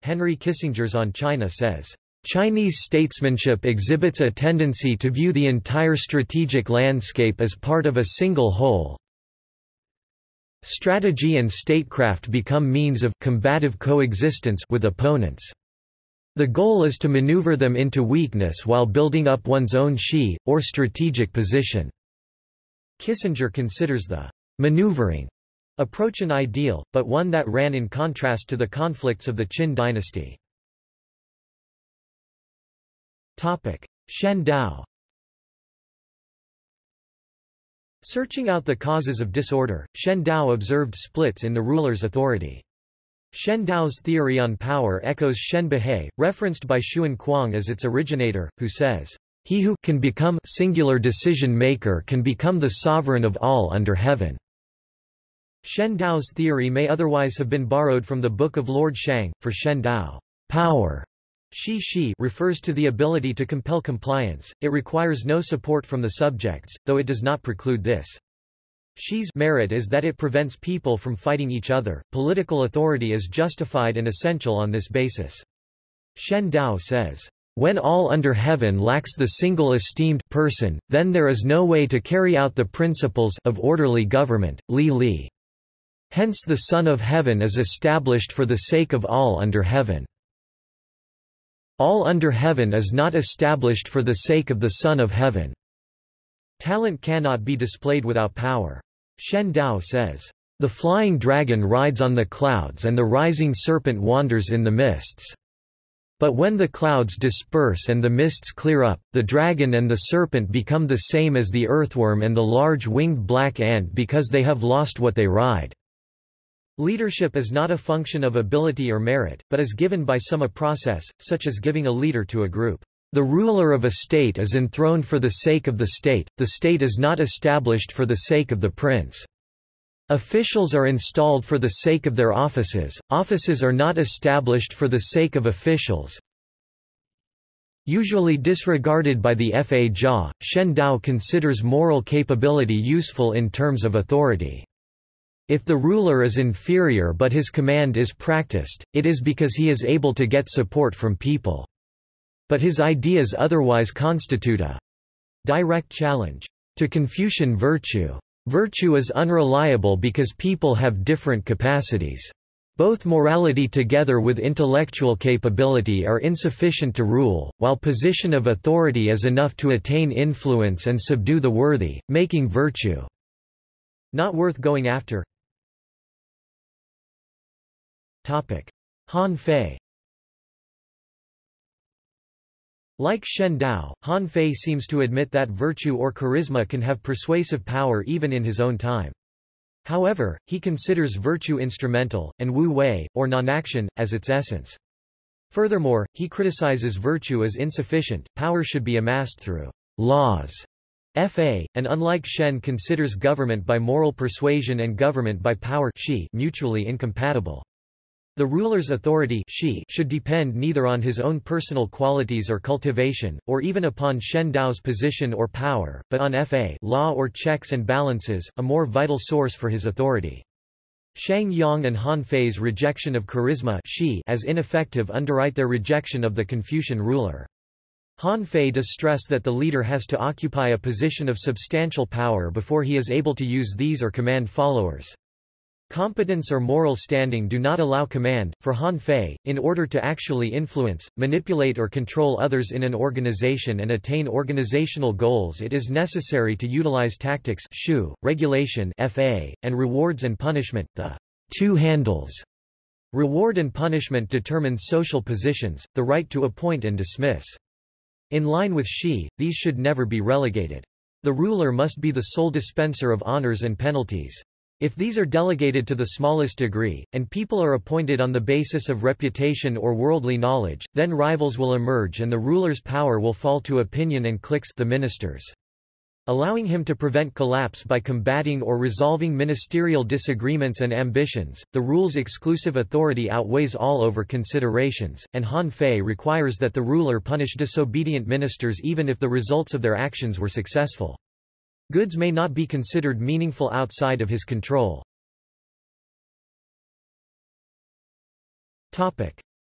Henry Kissinger's On China says, Chinese statesmanship exhibits a tendency to view the entire strategic landscape as part of a single whole. Strategy and statecraft become means of combative coexistence with opponents. The goal is to maneuver them into weakness while building up one's own shi, or strategic position. Kissinger considers the maneuvering approach an ideal, but one that ran in contrast to the conflicts of the Qin dynasty. Shen Dao Searching out the causes of disorder, Shen Dao observed splits in the ruler's authority. Shen Dao's theory on power echoes Shen Buhai, referenced by Xun Kuang as its originator, who says, He who can become singular decision maker can become the sovereign of all under heaven. Shen Dao's theory may otherwise have been borrowed from the Book of Lord Shang, for Shen Dao power Shi refers to the ability to compel compliance, it requires no support from the subjects, though it does not preclude this. Shi's merit is that it prevents people from fighting each other. Political authority is justified and essential on this basis. Shen Dao says, When all under heaven lacks the single esteemed person, then there is no way to carry out the principles of orderly government. Li Li. Hence the Son of Heaven is established for the sake of all under heaven. All under heaven is not established for the sake of the Son of Heaven. Talent cannot be displayed without power. Shen Dao says, "...the flying dragon rides on the clouds and the rising serpent wanders in the mists." But when the clouds disperse and the mists clear up, the dragon and the serpent become the same as the earthworm and the large winged black ant because they have lost what they ride. Leadership is not a function of ability or merit, but is given by some a process, such as giving a leader to a group. The ruler of a state is enthroned for the sake of the state, the state is not established for the sake of the prince. Officials are installed for the sake of their offices, offices are not established for the sake of officials. Usually disregarded by the Fa Jia, Shen Dao considers moral capability useful in terms of authority. If the ruler is inferior but his command is practiced, it is because he is able to get support from people. But his ideas otherwise constitute a direct challenge to Confucian virtue. Virtue is unreliable because people have different capacities. Both morality together with intellectual capability are insufficient to rule, while position of authority is enough to attain influence and subdue the worthy, making virtue not worth going after. Han Fei Like Shen Dao, Han Fei seems to admit that virtue or charisma can have persuasive power even in his own time. However, he considers virtue instrumental, and Wu Wei, or non-action, as its essence. Furthermore, he criticizes virtue as insufficient, power should be amassed through laws. Fa, and unlike Shen considers government by moral persuasion and government by power mutually incompatible. The ruler's authority should depend neither on his own personal qualities or cultivation, or even upon Shen Dao's position or power, but on fa law or checks and balances, a more vital source for his authority. Shang Yang and Han Fei's rejection of charisma as ineffective underwrite their rejection of the Confucian ruler. Han Fei does stress that the leader has to occupy a position of substantial power before he is able to use these or command followers. Competence or moral standing do not allow command. For Han Fei, in order to actually influence, manipulate or control others in an organization and attain organizational goals it is necessary to utilize tactics shu, regulation fa, and rewards and punishment, the two handles. Reward and punishment determine social positions, the right to appoint and dismiss. In line with Shi, these should never be relegated. The ruler must be the sole dispenser of honors and penalties. If these are delegated to the smallest degree, and people are appointed on the basis of reputation or worldly knowledge, then rivals will emerge and the ruler's power will fall to opinion and cliques the ministers. Allowing him to prevent collapse by combating or resolving ministerial disagreements and ambitions, the rule's exclusive authority outweighs all over considerations, and Han Fei requires that the ruler punish disobedient ministers even if the results of their actions were successful. Goods may not be considered meaningful outside of his control.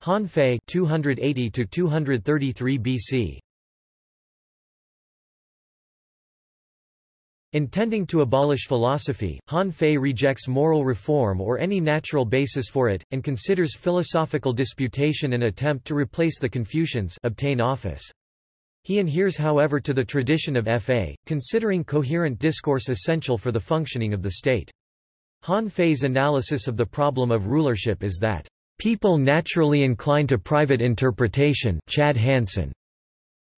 Han Fei 280 to 233 BC Intending to abolish philosophy, Han Fei rejects moral reform or any natural basis for it, and considers philosophical disputation an attempt to replace the Confucians obtain office. He adheres however to the tradition of Fa, considering coherent discourse essential for the functioning of the state. Han Fei's analysis of the problem of rulership is that, "...people naturally incline to private interpretation Chad Hansen.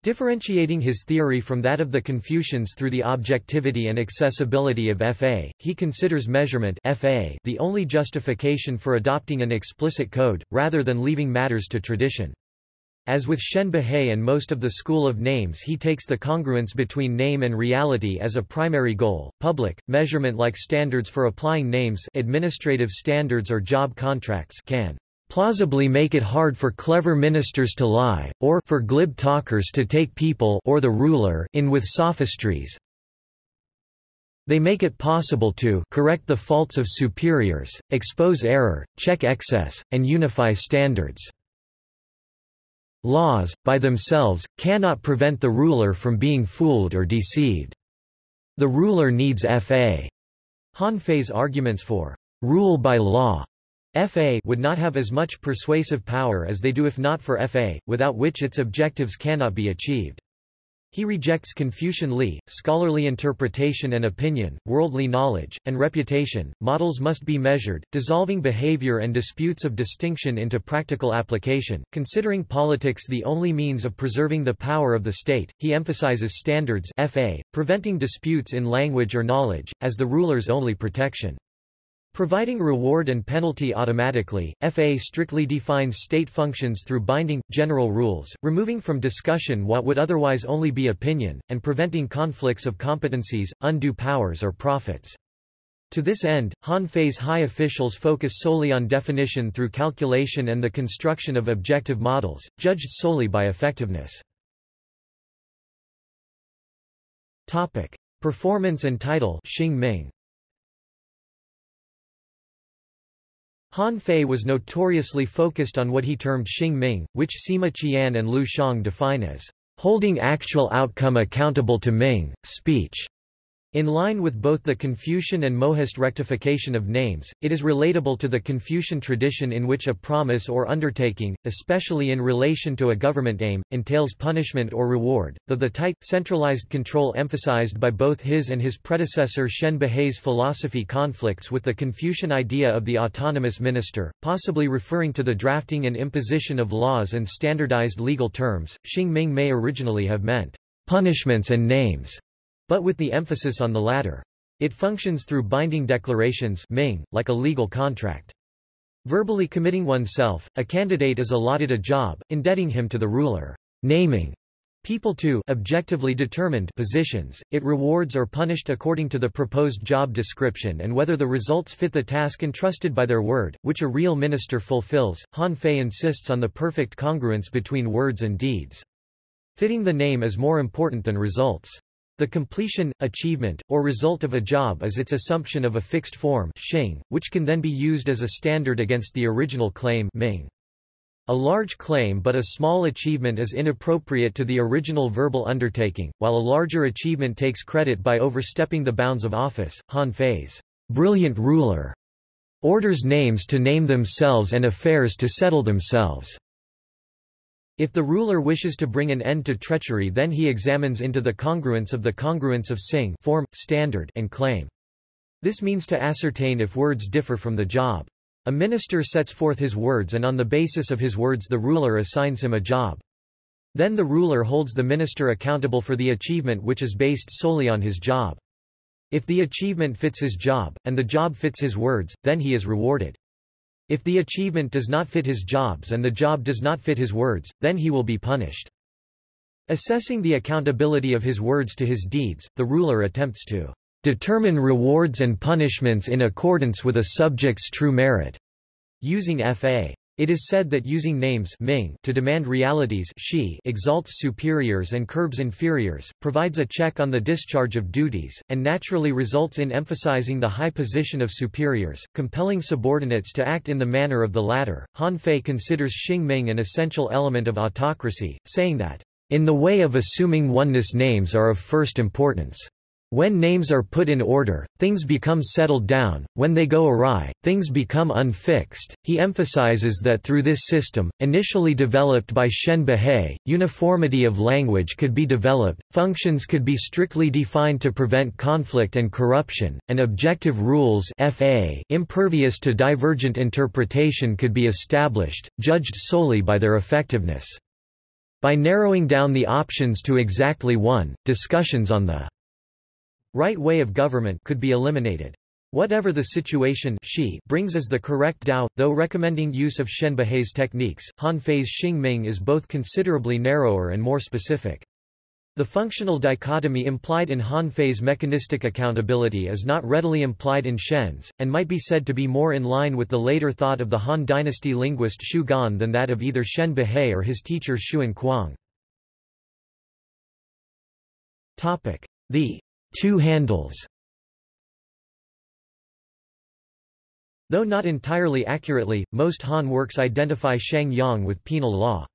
Differentiating his theory from that of the Confucians through the objectivity and accessibility of Fa, he considers measurement Fa the only justification for adopting an explicit code, rather than leaving matters to tradition. As with Shen Buhai and most of the school of names he takes the congruence between name and reality as a primary goal. Public, measurement-like standards for applying names administrative standards or job contracts can plausibly make it hard for clever ministers to lie, or for glib talkers to take people or the ruler in with sophistries. They make it possible to correct the faults of superiors, expose error, check excess, and unify standards. Laws, by themselves, cannot prevent the ruler from being fooled or deceived. The ruler needs Fa. Han Fei's arguments for rule by law Fa would not have as much persuasive power as they do if not for Fa, without which its objectives cannot be achieved. He rejects Confucian Li, scholarly interpretation and opinion, worldly knowledge, and reputation. Models must be measured, dissolving behavior and disputes of distinction into practical application. Considering politics the only means of preserving the power of the state, he emphasizes standards FA, preventing disputes in language or knowledge, as the ruler's only protection. Providing reward and penalty automatically, FA strictly defines state functions through binding, general rules, removing from discussion what would otherwise only be opinion, and preventing conflicts of competencies, undue powers or profits. To this end, Han Fei's high officials focus solely on definition through calculation and the construction of objective models, judged solely by effectiveness. Topic. Performance and title Xing Ming Han Fei was notoriously focused on what he termed Xing Ming, which Sima Qian and Liu Xiang define as holding actual outcome accountable to Ming, speech. In line with both the Confucian and Mohist rectification of names, it is relatable to the Confucian tradition in which a promise or undertaking, especially in relation to a government aim, entails punishment or reward, though the tight, centralized control emphasized by both his and his predecessor Shen Buhai's philosophy conflicts with the Confucian idea of the autonomous minister, possibly referring to the drafting and imposition of laws and standardized legal terms. Xing Ming may originally have meant punishments and names but with the emphasis on the latter. It functions through binding declarations Ming, like a legal contract. Verbally committing oneself, a candidate is allotted a job, indebting him to the ruler. Naming people to objectively determined positions, it rewards or punished according to the proposed job description and whether the results fit the task entrusted by their word, which a real minister fulfills. Han Fei insists on the perfect congruence between words and deeds. Fitting the name is more important than results. The completion, achievement, or result of a job is its assumption of a fixed form which can then be used as a standard against the original claim ming. A large claim but a small achievement is inappropriate to the original verbal undertaking, while a larger achievement takes credit by overstepping the bounds of office. Han Fei's brilliant ruler orders names to name themselves and affairs to settle themselves. If the ruler wishes to bring an end to treachery then he examines into the congruence of the congruence of xing form, standard and claim. This means to ascertain if words differ from the job. A minister sets forth his words and on the basis of his words the ruler assigns him a job. Then the ruler holds the minister accountable for the achievement which is based solely on his job. If the achievement fits his job, and the job fits his words, then he is rewarded. If the achievement does not fit his jobs and the job does not fit his words, then he will be punished. Assessing the accountability of his words to his deeds, the ruler attempts to determine rewards and punishments in accordance with a subject's true merit, using F.A. It is said that using names Ming to demand realities Shi exalts superiors and curbs inferiors, provides a check on the discharge of duties, and naturally results in emphasizing the high position of superiors, compelling subordinates to act in the manner of the latter. Han Fei considers Xing Ming an essential element of autocracy, saying that, in the way of assuming oneness names are of first importance. When names are put in order, things become settled down, when they go awry, things become unfixed. He emphasizes that through this system, initially developed by Shen Buhai, uniformity of language could be developed, functions could be strictly defined to prevent conflict and corruption, and objective rules FA impervious to divergent interpretation could be established, judged solely by their effectiveness. By narrowing down the options to exactly one, discussions on the right way of government could be eliminated. Whatever the situation she brings as the correct Dao, though recommending use of Shen Buhai's techniques, Han Fei's Xing Ming is both considerably narrower and more specific. The functional dichotomy implied in Han Fei's mechanistic accountability is not readily implied in Shen's, and might be said to be more in line with the later thought of the Han dynasty linguist Xu Gan than that of either Shen Buhai or his teacher Xun Kuang. The two handles Though not entirely accurately, most Han works identify Shang Yang with penal law.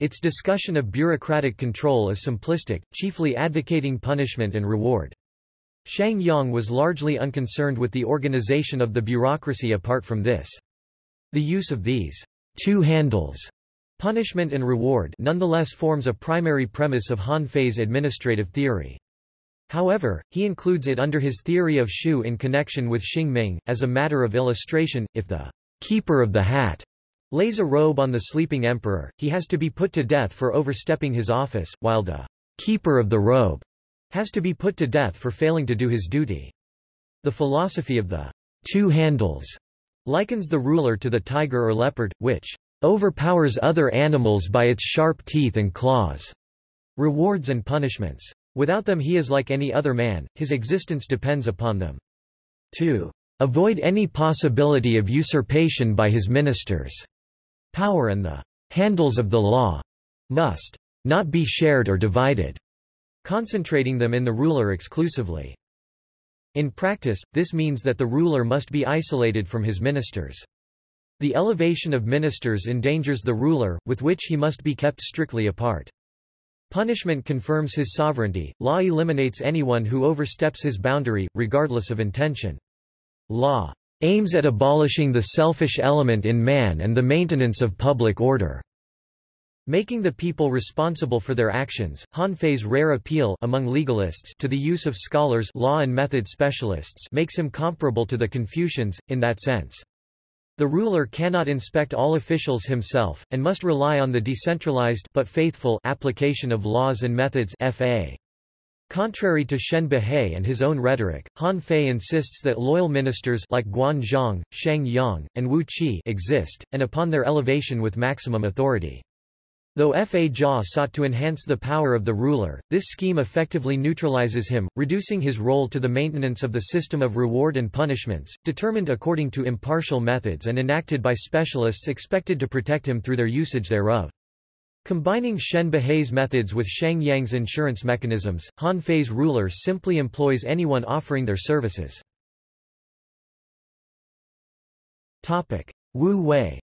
Its discussion of bureaucratic control is simplistic, chiefly advocating punishment and reward. Shang Yang was largely unconcerned with the organization of the bureaucracy apart from this. The use of these two handles Punishment and reward nonetheless forms a primary premise of Han Fei's administrative theory. However, he includes it under his theory of Shu in connection with Xing Ming. As a matter of illustration, if the keeper of the hat lays a robe on the sleeping emperor, he has to be put to death for overstepping his office, while the keeper of the robe has to be put to death for failing to do his duty. The philosophy of the two handles likens the ruler to the tiger or leopard, which overpowers other animals by its sharp teeth and claws, rewards and punishments. Without them he is like any other man, his existence depends upon them. To avoid any possibility of usurpation by his ministers, power and the handles of the law must not be shared or divided, concentrating them in the ruler exclusively. In practice, this means that the ruler must be isolated from his ministers. The elevation of ministers endangers the ruler, with which he must be kept strictly apart. Punishment confirms his sovereignty, law eliminates anyone who oversteps his boundary, regardless of intention. Law aims at abolishing the selfish element in man and the maintenance of public order. Making the people responsible for their actions, Han Fei's rare appeal among legalists to the use of scholars law and method specialists makes him comparable to the Confucians, in that sense. The ruler cannot inspect all officials himself, and must rely on the decentralized but faithful application of laws and methods FA. Contrary to Shen Buhai and his own rhetoric, Han Fei insists that loyal ministers like Guan Zhong, Shang Yang, and Wu Qi exist, and upon their elevation with maximum authority. Though Fa Jia sought to enhance the power of the ruler, this scheme effectively neutralizes him, reducing his role to the maintenance of the system of reward and punishments, determined according to impartial methods and enacted by specialists expected to protect him through their usage thereof. Combining Shen Buhai's methods with Shang Yang's insurance mechanisms, Han Fei's ruler simply employs anyone offering their services. Wu Wei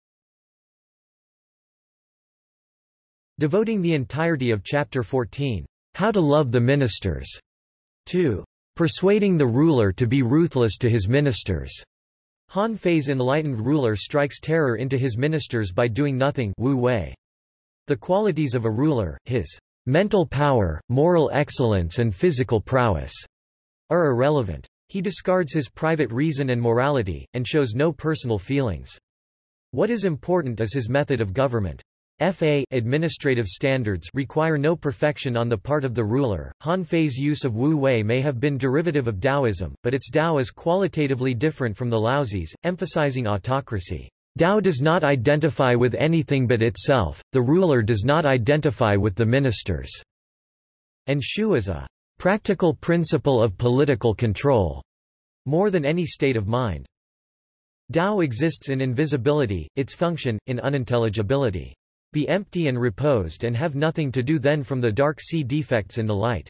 Devoting the entirety of Chapter 14, How to Love the Ministers, to persuading the ruler to be ruthless to his ministers. Han Fei's enlightened ruler strikes terror into his ministers by doing nothing Wu Wei. The qualities of a ruler, his mental power, moral excellence and physical prowess, are irrelevant. He discards his private reason and morality, and shows no personal feelings. What is important is his method of government. FA administrative standards require no perfection on the part of the ruler. Han Fei's use of Wu Wei may have been derivative of Taoism, but its Tao is qualitatively different from the Laozi's, emphasizing autocracy. Tao does not identify with anything but itself, the ruler does not identify with the ministers, and Shu is a practical principle of political control, more than any state of mind. Tao exists in invisibility, its function, in unintelligibility. Be empty and reposed and have nothing to do then from the dark see defects in the light.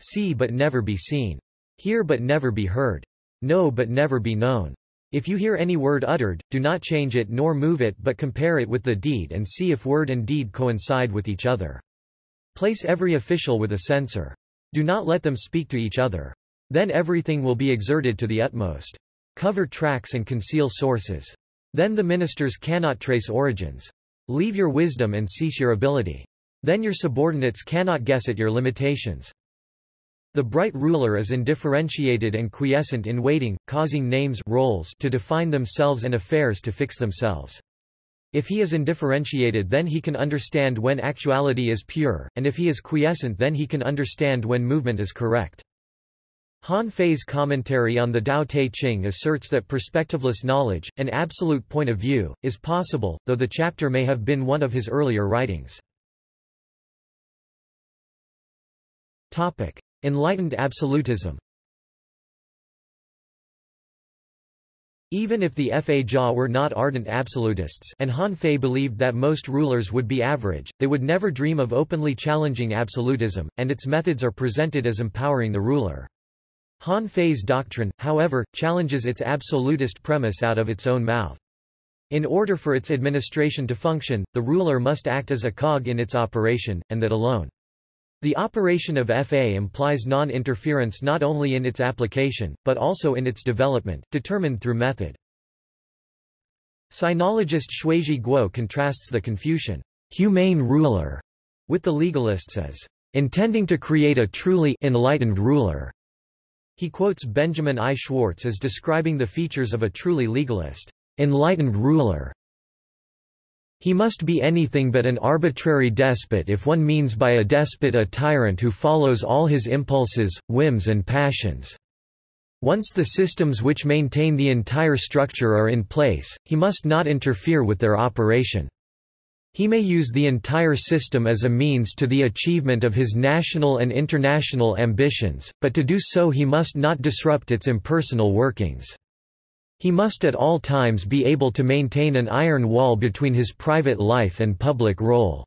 See but never be seen. Hear but never be heard. Know but never be known. If you hear any word uttered, do not change it nor move it but compare it with the deed and see if word and deed coincide with each other. Place every official with a censor. Do not let them speak to each other. Then everything will be exerted to the utmost. Cover tracks and conceal sources. Then the ministers cannot trace origins. Leave your wisdom and cease your ability. Then your subordinates cannot guess at your limitations. The bright ruler is indifferentiated and quiescent in waiting, causing names roles to define themselves and affairs to fix themselves. If he is indifferentiated then he can understand when actuality is pure, and if he is quiescent then he can understand when movement is correct. Han Fei's commentary on the Tao Te Ching asserts that perspectiveless knowledge, an absolute point of view, is possible, though the chapter may have been one of his earlier writings. Enlightened absolutism Even if the Fa Jia were not ardent absolutists and Han Fei believed that most rulers would be average, they would never dream of openly challenging absolutism, and its methods are presented as empowering the ruler. Han Fei's doctrine, however, challenges its absolutist premise out of its own mouth. In order for its administration to function, the ruler must act as a cog in its operation, and that alone. The operation of FA implies non-interference not only in its application, but also in its development, determined through method. Sinologist Shuizhi Guo contrasts the Confucian humane ruler, with the legalists as intending to create a truly enlightened ruler. He quotes Benjamin I. Schwartz as describing the features of a truly legalist, enlightened ruler. He must be anything but an arbitrary despot if one means by a despot a tyrant who follows all his impulses, whims and passions. Once the systems which maintain the entire structure are in place, he must not interfere with their operation. He may use the entire system as a means to the achievement of his national and international ambitions, but to do so he must not disrupt its impersonal workings. He must at all times be able to maintain an iron wall between his private life and public role.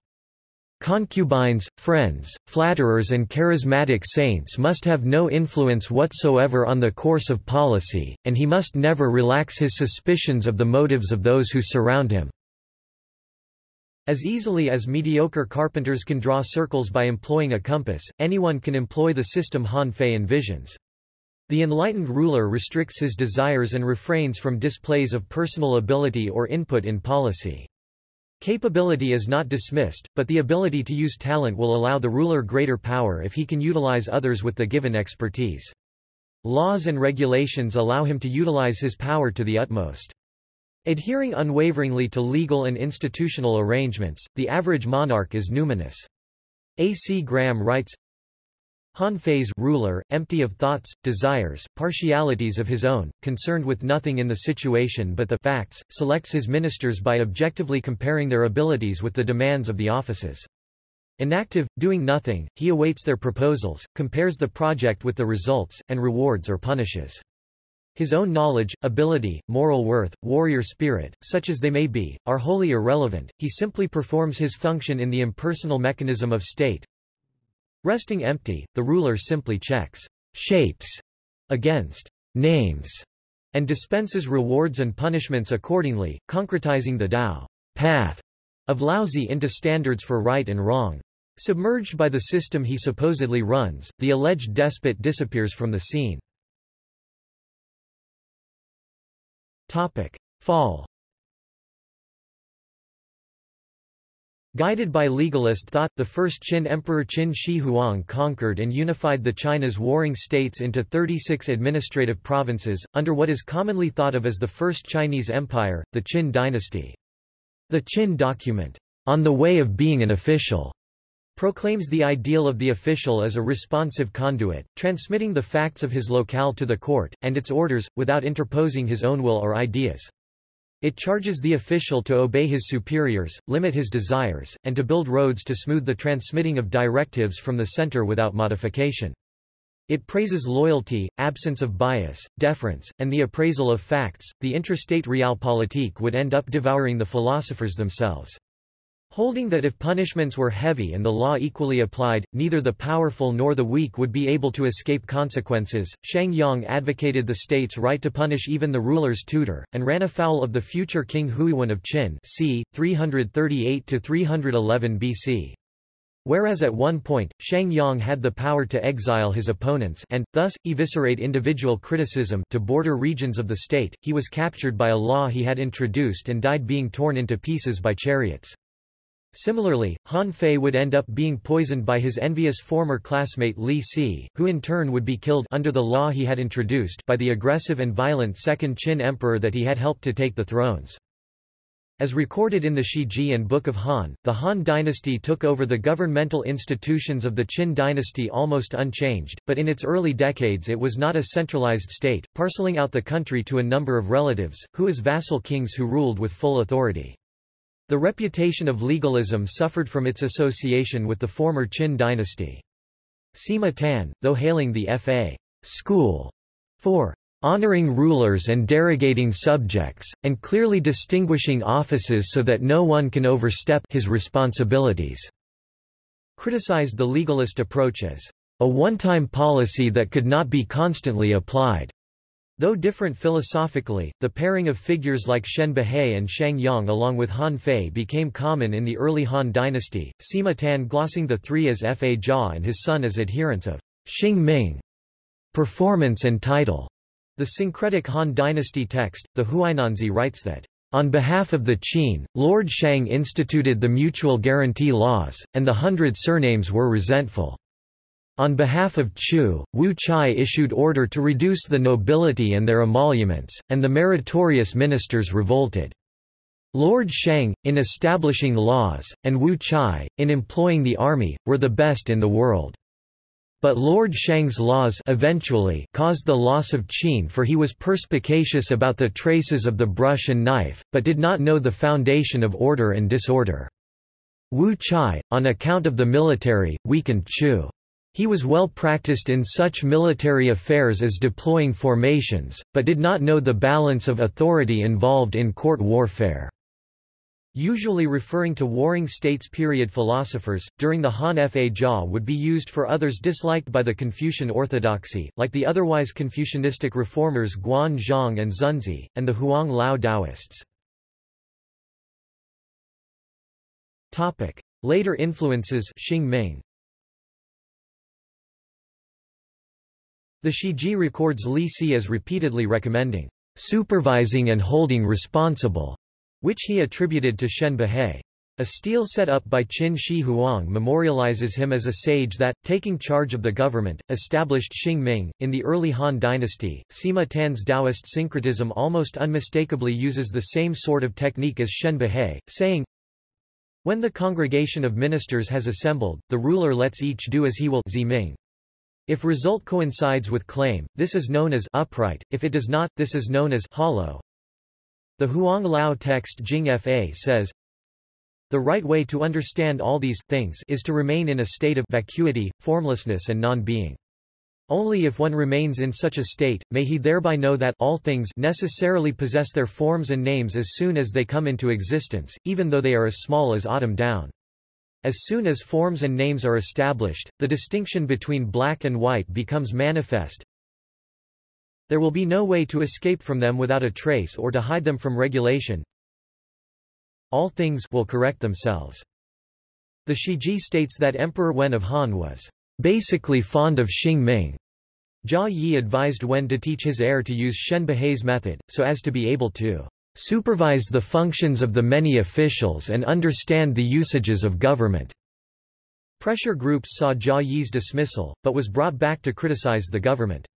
Concubines, friends, flatterers and charismatic saints must have no influence whatsoever on the course of policy, and he must never relax his suspicions of the motives of those who surround him. As easily as mediocre carpenters can draw circles by employing a compass, anyone can employ the system Han Fei envisions. The enlightened ruler restricts his desires and refrains from displays of personal ability or input in policy. Capability is not dismissed, but the ability to use talent will allow the ruler greater power if he can utilize others with the given expertise. Laws and regulations allow him to utilize his power to the utmost. Adhering unwaveringly to legal and institutional arrangements, the average monarch is numinous. A. C. Graham writes, Han Fei's ruler, empty of thoughts, desires, partialities of his own, concerned with nothing in the situation but the facts, selects his ministers by objectively comparing their abilities with the demands of the offices. Inactive, doing nothing, he awaits their proposals, compares the project with the results, and rewards or punishes. His own knowledge, ability, moral worth, warrior spirit, such as they may be, are wholly irrelevant, he simply performs his function in the impersonal mechanism of state. Resting empty, the ruler simply checks shapes against names and dispenses rewards and punishments accordingly, concretizing the Tao path of Laozi into standards for right and wrong. Submerged by the system he supposedly runs, the alleged despot disappears from the scene. Topic. Fall Guided by legalist thought, the first Qin Emperor Qin Shi Huang conquered and unified the China's warring states into 36 administrative provinces, under what is commonly thought of as the First Chinese Empire, the Qin dynasty. The Qin document, On the Way of Being an Official, proclaims the ideal of the official as a responsive conduit, transmitting the facts of his locale to the court, and its orders, without interposing his own will or ideas. It charges the official to obey his superiors, limit his desires, and to build roads to smooth the transmitting of directives from the center without modification. It praises loyalty, absence of bias, deference, and the appraisal of facts. The intrastate realpolitik would end up devouring the philosophers themselves. Holding that if punishments were heavy and the law equally applied, neither the powerful nor the weak would be able to escape consequences, Shang Yang advocated the state's right to punish even the ruler's tutor, and ran afoul of the future King Huiwen of Qin c. 338–311 BC. Whereas at one point, Shang Yang had the power to exile his opponents and, thus, eviscerate individual criticism to border regions of the state, he was captured by a law he had introduced and died being torn into pieces by chariots. Similarly, Han Fei would end up being poisoned by his envious former classmate Li Si, who in turn would be killed under the law he had introduced by the aggressive and violent second Qin emperor that he had helped to take the thrones. As recorded in the Shiji and Book of Han, the Han dynasty took over the governmental institutions of the Qin dynasty almost unchanged, but in its early decades it was not a centralized state, parceling out the country to a number of relatives, who as vassal kings who ruled with full authority. The reputation of legalism suffered from its association with the former Qin dynasty. Sima Tan, though hailing the Fa school for honoring rulers and derogating subjects, and clearly distinguishing offices so that no one can overstep his responsibilities, criticized the legalist approach as a one-time policy that could not be constantly applied. Though different philosophically, the pairing of figures like Shen Buhai and Shang Yang along with Han Fei became common in the early Han dynasty, Sima Tan glossing the three as Fa Jia and his son as adherents of Xing Ming. Performance and title. The syncretic Han dynasty text, the Huainanzi writes that On behalf of the Qin, Lord Shang instituted the mutual guarantee laws, and the hundred surnames were resentful. On behalf of Chu, Wu Chai issued order to reduce the nobility and their emoluments, and the meritorious ministers revolted. Lord Shang, in establishing laws, and Wu Chai, in employing the army, were the best in the world. But Lord Shang's laws eventually caused the loss of Qin for he was perspicacious about the traces of the brush and knife, but did not know the foundation of order and disorder. Wu Chai, on account of the military, weakened Chu. He was well practiced in such military affairs as deploying formations, but did not know the balance of authority involved in court warfare. Usually referring to Warring States period philosophers, during the Han Fa Jia would be used for others disliked by the Confucian orthodoxy, like the otherwise Confucianistic reformers Guan Zhong and Xunzi, and the Huang Lao Taoists. Later influences Xing Ming. The Shiji records Li Si as repeatedly recommending, "...supervising and holding responsible," which he attributed to Shen Buhai. A stele set up by Qin Shi Huang memorializes him as a sage that, taking charge of the government, established Xing Ming. In the early Han dynasty, Sima Tan's Taoist syncretism almost unmistakably uses the same sort of technique as Shen Buhai, saying, When the congregation of ministers has assembled, the ruler lets each do as he will Ming. If result coincides with claim, this is known as upright, if it does not, this is known as hollow. The Huang Lao text Jing Fa says, The right way to understand all these things is to remain in a state of vacuity, formlessness and non-being. Only if one remains in such a state, may he thereby know that all things necessarily possess their forms and names as soon as they come into existence, even though they are as small as autumn down. As soon as forms and names are established, the distinction between black and white becomes manifest, there will be no way to escape from them without a trace or to hide them from regulation. All things will correct themselves. The Shiji states that Emperor Wen of Han was basically fond of Xing Ming. Jia Yi advised Wen to teach his heir to use Shen Buhai's method, so as to be able to supervise the functions of the many officials and understand the usages of government. Pressure groups saw Jia Yi's dismissal, but was brought back to criticize the government.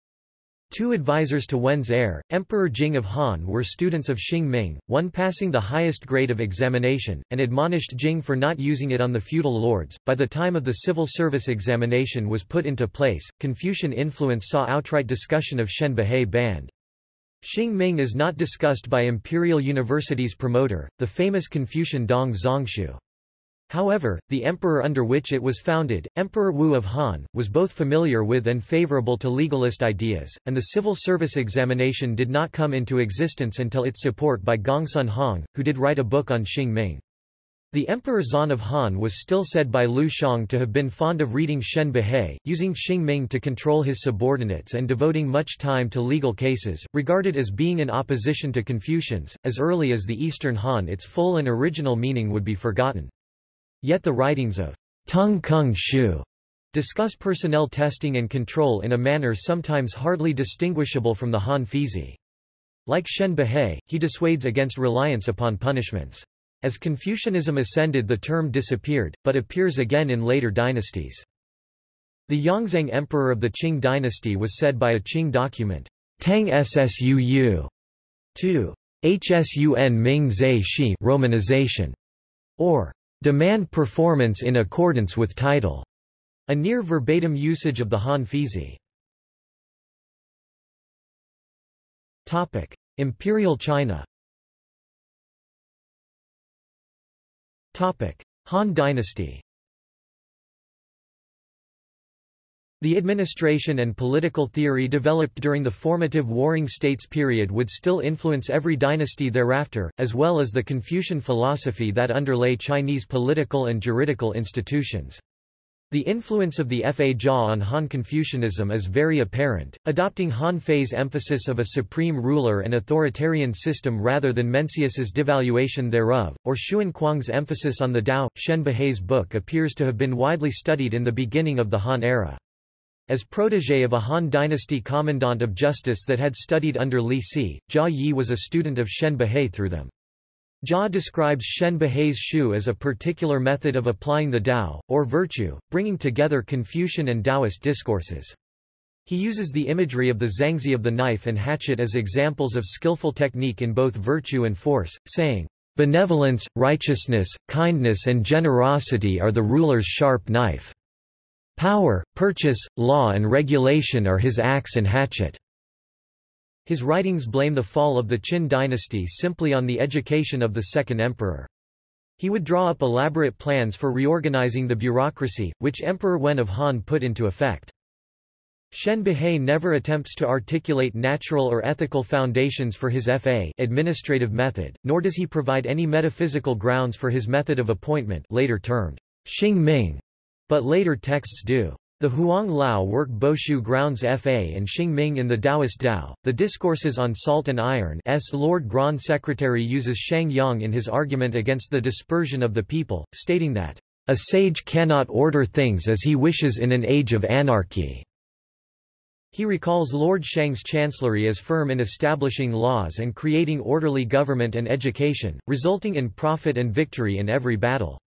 Two advisors to Wen's heir, Emperor Jing of Han were students of Xing Ming, one passing the highest grade of examination, and admonished Jing for not using it on the feudal lords. By the time of the civil service examination was put into place, Confucian influence saw outright discussion of Shen Buhai banned. Xing Ming is not discussed by Imperial University's promoter, the famous Confucian Dong Zhongshu. However, the emperor under which it was founded, Emperor Wu of Han, was both familiar with and favorable to legalist ideas, and the civil service examination did not come into existence until its support by Gongsun Hong, who did write a book on Xing Ming. The Emperor Xuan of Han was still said by Liu Xiang to have been fond of reading Shen Buhai, using Xing Ming to control his subordinates and devoting much time to legal cases, regarded as being in opposition to Confucians. As early as the Eastern Han its full and original meaning would be forgotten. Yet the writings of Dong Zhongshu discuss personnel testing and control in a manner sometimes hardly distinguishable from the Han Feizi. Like Shen Buhai, he dissuades against reliance upon punishments. As Confucianism ascended the term disappeared, but appears again in later dynasties. The Yongzheng emperor of the Qing dynasty was said by a Qing document, Tang Ssuu, to Hsun Ming Zai Shi romanization, or Demand performance in accordance with title. A near verbatim usage of the Han Feizi. Topic: Imperial China. Topic: Han Dynasty. The administration and political theory developed during the formative Warring States period would still influence every dynasty thereafter, as well as the Confucian philosophy that underlay Chinese political and juridical institutions. The influence of the Fa Jia on Han Confucianism is very apparent, adopting Han Fei's emphasis of a supreme ruler and authoritarian system rather than Mencius's devaluation thereof, or Xun Kuang's emphasis on the Tao. Shen Buhai's book appears to have been widely studied in the beginning of the Han era. As protege of a Han dynasty commandant of justice that had studied under Li Si, Jia Yi was a student of Shen Buhai through them. Jia describes Shen Buhai's shu as a particular method of applying the Tao, or virtue, bringing together Confucian and Taoist discourses. He uses the imagery of the zhangzi of the knife and hatchet as examples of skillful technique in both virtue and force, saying, Benevolence, righteousness, kindness and generosity are the ruler's sharp knife. Power, purchase, law and regulation are his axe and hatchet. His writings blame the fall of the Qin dynasty simply on the education of the second emperor. He would draw up elaborate plans for reorganizing the bureaucracy, which Emperor Wen of Han put into effect. Shen Buhai never attempts to articulate natural or ethical foundations for his FA administrative method, nor does he provide any metaphysical grounds for his method of appointment later termed Xing Ming, but later texts do. The Huang Lao work Boshu grounds Fa and Xing Ming in the Taoist Tao. The Discourses on Salt and Iron S. Lord Grand Secretary uses Shang Yang in his argument against the dispersion of the people, stating that, A sage cannot order things as he wishes in an age of anarchy. He recalls Lord Shang's chancellery as firm in establishing laws and creating orderly government and education, resulting in profit and victory in every battle.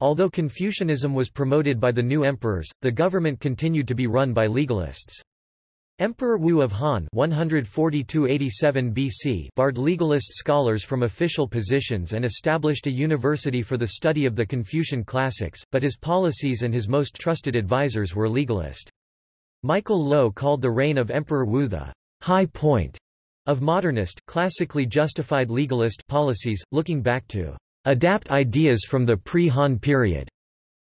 Although Confucianism was promoted by the new emperors, the government continued to be run by legalists. Emperor Wu of Han 142–87 BC barred legalist scholars from official positions and established a university for the study of the Confucian classics, but his policies and his most trusted advisers were legalist. Michael Loewe called the reign of Emperor Wu the high point of modernist, classically justified legalist policies, looking back to adapt ideas from the pre-Han period.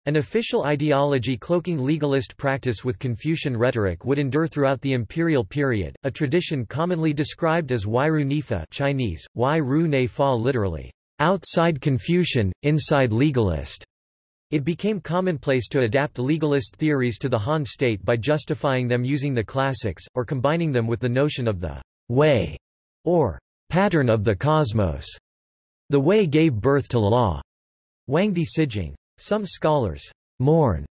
An official ideology cloaking legalist practice with Confucian rhetoric would endure throughout the imperial period, a tradition commonly described as Wairu Nifa Chinese, Wai Ru Ne Fa literally, outside Confucian, inside legalist. It became commonplace to adapt legalist theories to the Han state by justifying them using the classics, or combining them with the notion of the way, or pattern of the cosmos. The way gave birth to law. Huangdi Sijing. Some scholars mourn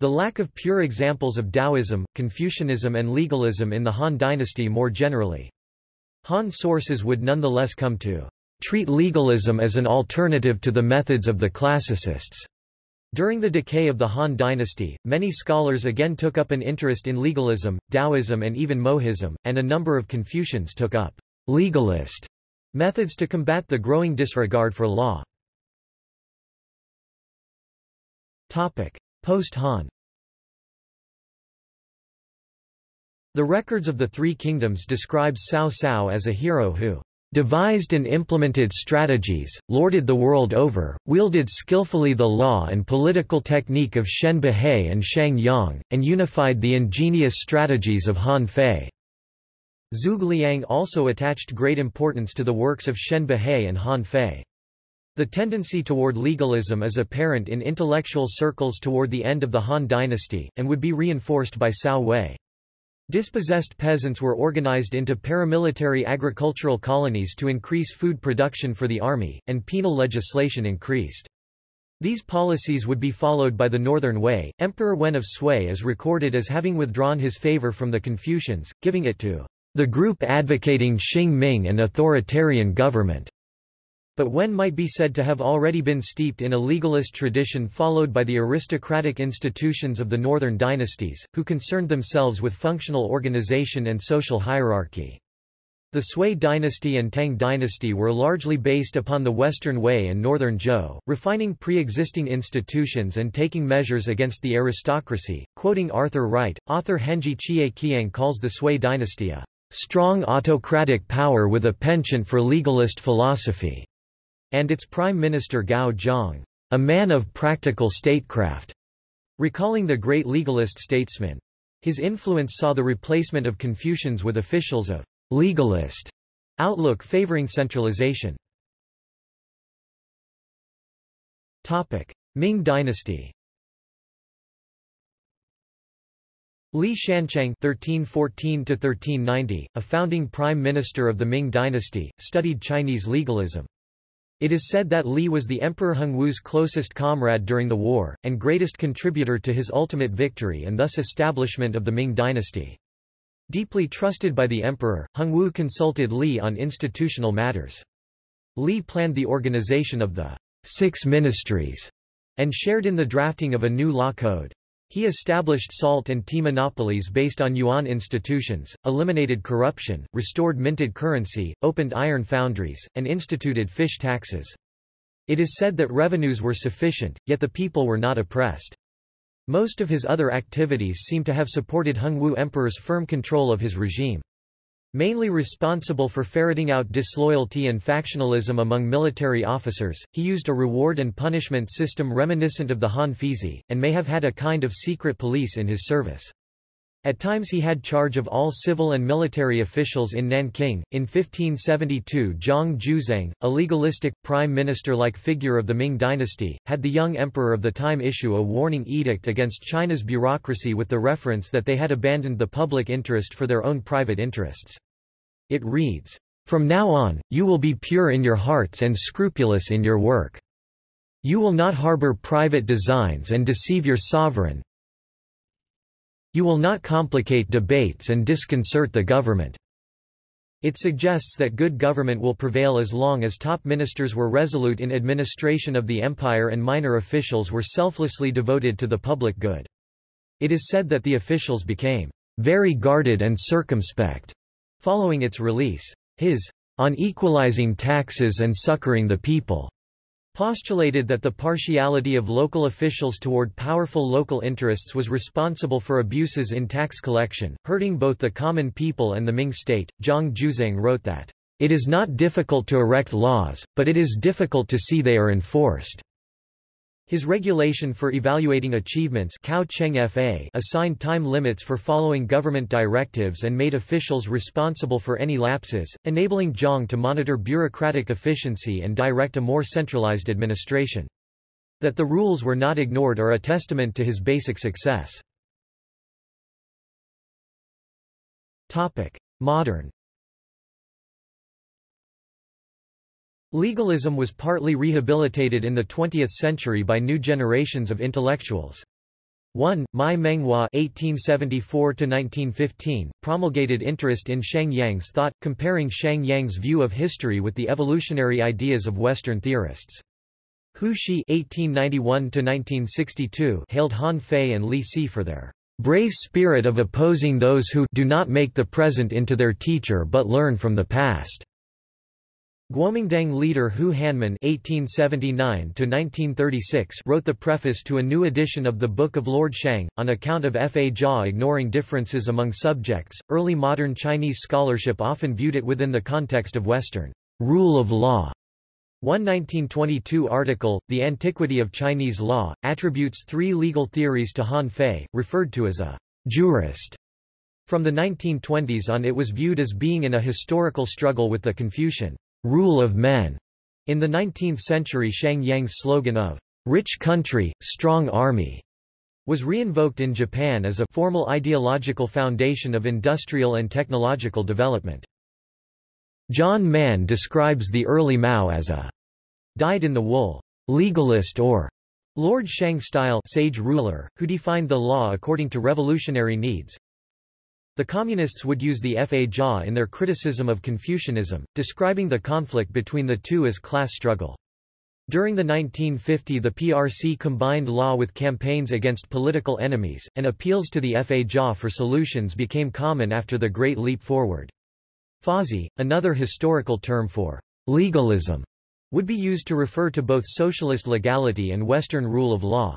the lack of pure examples of Taoism, Confucianism and legalism in the Han dynasty more generally. Han sources would nonetheless come to treat legalism as an alternative to the methods of the classicists. During the decay of the Han dynasty, many scholars again took up an interest in legalism, Taoism and even Mohism, and a number of Confucians took up legalist Methods to combat the growing disregard for law. Post-Han. The records of the Three Kingdoms describe Cao Cao as a hero who devised and implemented strategies, lorded the world over, wielded skillfully the law and political technique of Shen Buhai and Shang Yang, and unified the ingenious strategies of Han Fei. Zhuge Liang also attached great importance to the works of Shen Buhai and Han Fei. The tendency toward legalism is apparent in intellectual circles toward the end of the Han dynasty, and would be reinforced by Cao Wei. Dispossessed peasants were organized into paramilitary agricultural colonies to increase food production for the army, and penal legislation increased. These policies would be followed by the Northern Wei. Emperor Wen of Sui is recorded as having withdrawn his favor from the Confucians, giving it to the group advocating Xing Ming and authoritarian government. But Wen might be said to have already been steeped in a legalist tradition followed by the aristocratic institutions of the northern dynasties, who concerned themselves with functional organization and social hierarchy. The Sui dynasty and Tang dynasty were largely based upon the Western Wei and Northern Zhou, refining pre-existing institutions and taking measures against the aristocracy. Quoting Arthur Wright, author Henji Chie Kiang calls the Sui dynasty a strong autocratic power with a penchant for legalist philosophy, and its prime minister Gao Zhang, a man of practical statecraft, recalling the great legalist statesman. His influence saw the replacement of Confucians with officials of legalist outlook favoring centralization. Topic: Ming dynasty Li Shanchang (1314–1390), a founding prime minister of the Ming dynasty, studied Chinese legalism. It is said that Li was the Emperor Hongwu's closest comrade during the war, and greatest contributor to his ultimate victory and thus establishment of the Ming dynasty. Deeply trusted by the emperor, Hongwu consulted Li on institutional matters. Li planned the organization of the Six Ministries and shared in the drafting of a new law code. He established salt and tea monopolies based on yuan institutions, eliminated corruption, restored minted currency, opened iron foundries, and instituted fish taxes. It is said that revenues were sufficient, yet the people were not oppressed. Most of his other activities seem to have supported Hongwu Emperor's firm control of his regime. Mainly responsible for ferreting out disloyalty and factionalism among military officers, he used a reward and punishment system reminiscent of the Han Feizi, and may have had a kind of secret police in his service. At times he had charge of all civil and military officials in Nanking. In 1572 Zhang Juzheng, a legalistic, prime minister-like figure of the Ming dynasty, had the young emperor of the time issue a warning edict against China's bureaucracy with the reference that they had abandoned the public interest for their own private interests. It reads, From now on, you will be pure in your hearts and scrupulous in your work. You will not harbor private designs and deceive your sovereign. You will not complicate debates and disconcert the government. It suggests that good government will prevail as long as top ministers were resolute in administration of the empire and minor officials were selflessly devoted to the public good. It is said that the officials became very guarded and circumspect Following its release, his On Equalizing Taxes and Succoring the People postulated that the partiality of local officials toward powerful local interests was responsible for abuses in tax collection, hurting both the common people and the Ming state. Zhang Juzheng wrote that, It is not difficult to erect laws, but it is difficult to see they are enforced. His regulation for evaluating achievements FA assigned time limits for following government directives and made officials responsible for any lapses, enabling Zhang to monitor bureaucratic efficiency and direct a more centralized administration. That the rules were not ignored are a testament to his basic success. Modern Legalism was partly rehabilitated in the 20th century by new generations of intellectuals. 1. Mai Menghua (1874–1915) promulgated interest in Shang Yang's thought, comparing Shang Yang's view of history with the evolutionary ideas of Western theorists. Hu Shi (1891–1962) hailed Han Fei and Li Si for their brave spirit of opposing those who do not make the present into their teacher but learn from the past. Guomindang leader Hu Hanmin (1879–1936) wrote the preface to a new edition of the Book of Lord Shang, on account of Fa Jia ignoring differences among subjects. Early modern Chinese scholarship often viewed it within the context of Western rule of law. One 1922 article, The Antiquity of Chinese Law, attributes three legal theories to Han Fei, referred to as a jurist. From the 1920s on it was viewed as being in a historical struggle with the Confucian rule of men. In the 19th century Shang Yang's slogan of rich country, strong army was reinvoked in Japan as a formal ideological foundation of industrial and technological development. John Mann describes the early Mao as a dyed-in-the-wool legalist or Lord Shang-style sage ruler, who defined the law according to revolutionary needs. The Communists would use the Fa Jia in their criticism of Confucianism, describing the conflict between the two as class struggle. During the 1950 the PRC combined law with campaigns against political enemies, and appeals to the Fa Jia for solutions became common after the Great Leap Forward. Fazhi, another historical term for legalism, would be used to refer to both socialist legality and Western rule of law.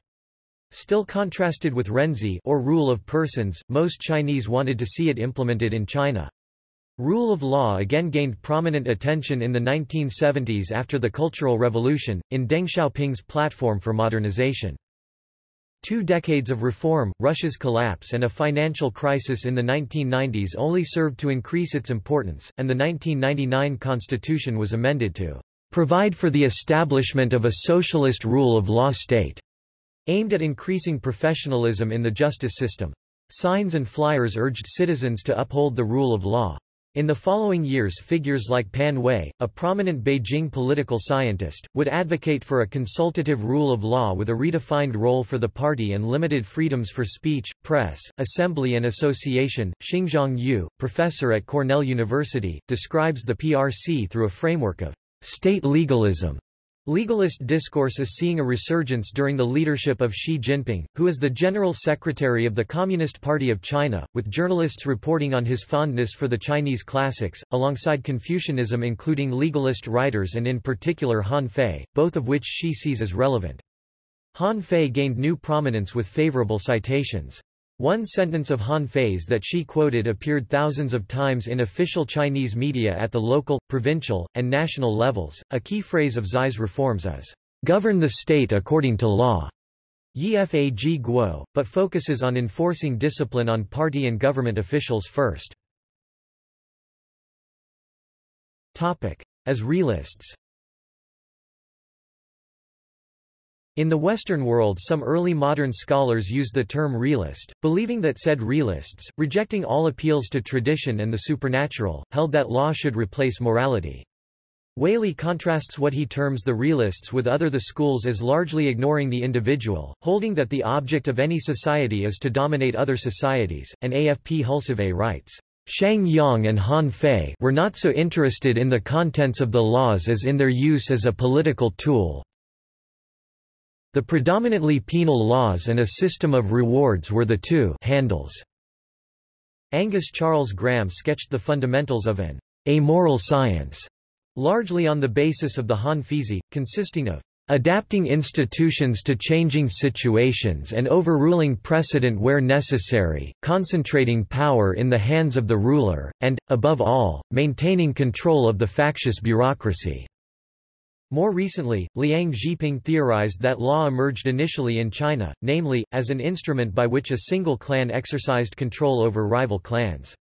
Still contrasted with renzhi or rule of persons, most Chinese wanted to see it implemented in China. Rule of law again gained prominent attention in the 1970s after the Cultural Revolution, in Deng Xiaoping's platform for modernization. Two decades of reform, Russia's collapse and a financial crisis in the 1990s only served to increase its importance, and the 1999 constitution was amended to provide for the establishment of a socialist rule of law state aimed at increasing professionalism in the justice system. Signs and flyers urged citizens to uphold the rule of law. In the following years figures like Pan Wei, a prominent Beijing political scientist, would advocate for a consultative rule of law with a redefined role for the party and limited freedoms for speech, press, assembly and association. Xingzhong Yu, professor at Cornell University, describes the PRC through a framework of state legalism. Legalist discourse is seeing a resurgence during the leadership of Xi Jinping, who is the General Secretary of the Communist Party of China, with journalists reporting on his fondness for the Chinese classics, alongside Confucianism including legalist writers and in particular Han Fei, both of which Xi sees as relevant. Han Fei gained new prominence with favorable citations. One sentence of Han Fei's that she quoted appeared thousands of times in official Chinese media at the local, provincial, and national levels. A key phrase of Xi's reforms is, govern the state according to law. Yifag Guo, but focuses on enforcing discipline on party and government officials first. Topic. As realists In the Western world some early modern scholars used the term realist, believing that said realists, rejecting all appeals to tradition and the supernatural, held that law should replace morality. Waley contrasts what he terms the realists with other the schools as largely ignoring the individual, holding that the object of any society is to dominate other societies, and AFP Hulsewé writes, Shang Yang and Han Fei were not so interested in the contents of the laws as in their use as a political tool, the predominantly penal laws and a system of rewards were the two handles. Angus Charles Graham sketched the fundamentals of an amoral science, largely on the basis of the Han Feizi, consisting of adapting institutions to changing situations and overruling precedent where necessary, concentrating power in the hands of the ruler, and, above all, maintaining control of the factious bureaucracy. More recently, Liang Zhiping theorized that law emerged initially in China, namely, as an instrument by which a single clan exercised control over rival clans.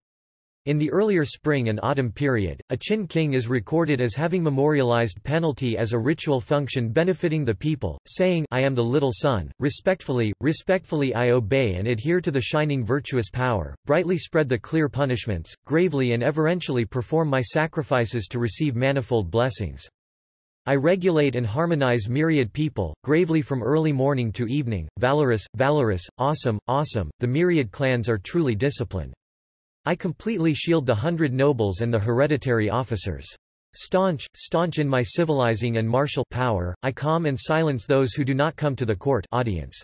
In the earlier spring and autumn period, a Qin king is recorded as having memorialized penalty as a ritual function benefiting the people, saying I am the little son, respectfully, respectfully I obey and adhere to the shining virtuous power, brightly spread the clear punishments, gravely and everentially perform my sacrifices to receive manifold blessings. I regulate and harmonize myriad people, gravely from early morning to evening, valorous, valorous, awesome, awesome, the myriad clans are truly disciplined. I completely shield the hundred nobles and the hereditary officers. Staunch, staunch in my civilizing and martial power, I calm and silence those who do not come to the court audience.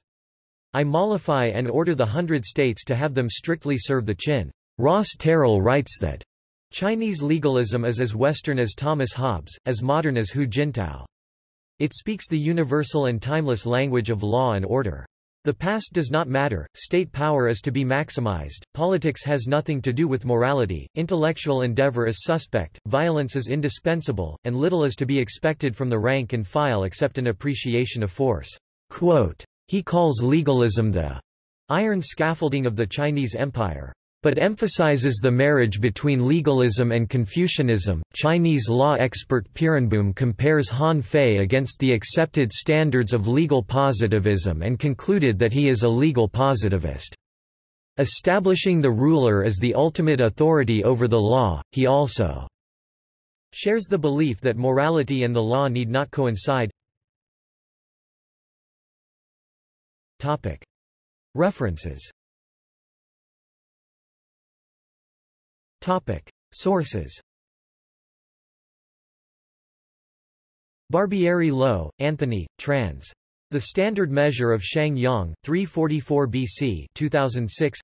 I mollify and order the hundred states to have them strictly serve the Qin. Ross Terrill writes that Chinese legalism is as Western as Thomas Hobbes, as modern as Hu Jintao. It speaks the universal and timeless language of law and order. The past does not matter, state power is to be maximized, politics has nothing to do with morality, intellectual endeavor is suspect, violence is indispensable, and little is to be expected from the rank and file except an appreciation of force. Quote, he calls legalism the iron scaffolding of the Chinese Empire but emphasizes the marriage between legalism and Confucianism. Chinese law expert Peerenboom compares Han Fei against the accepted standards of legal positivism and concluded that he is a legal positivist. Establishing the ruler as the ultimate authority over the law, he also shares the belief that morality and the law need not coincide. References Topic. Sources Barbieri-Low, Anthony, trans. The Standard Measure of Shang Yang, 344 BC 2006.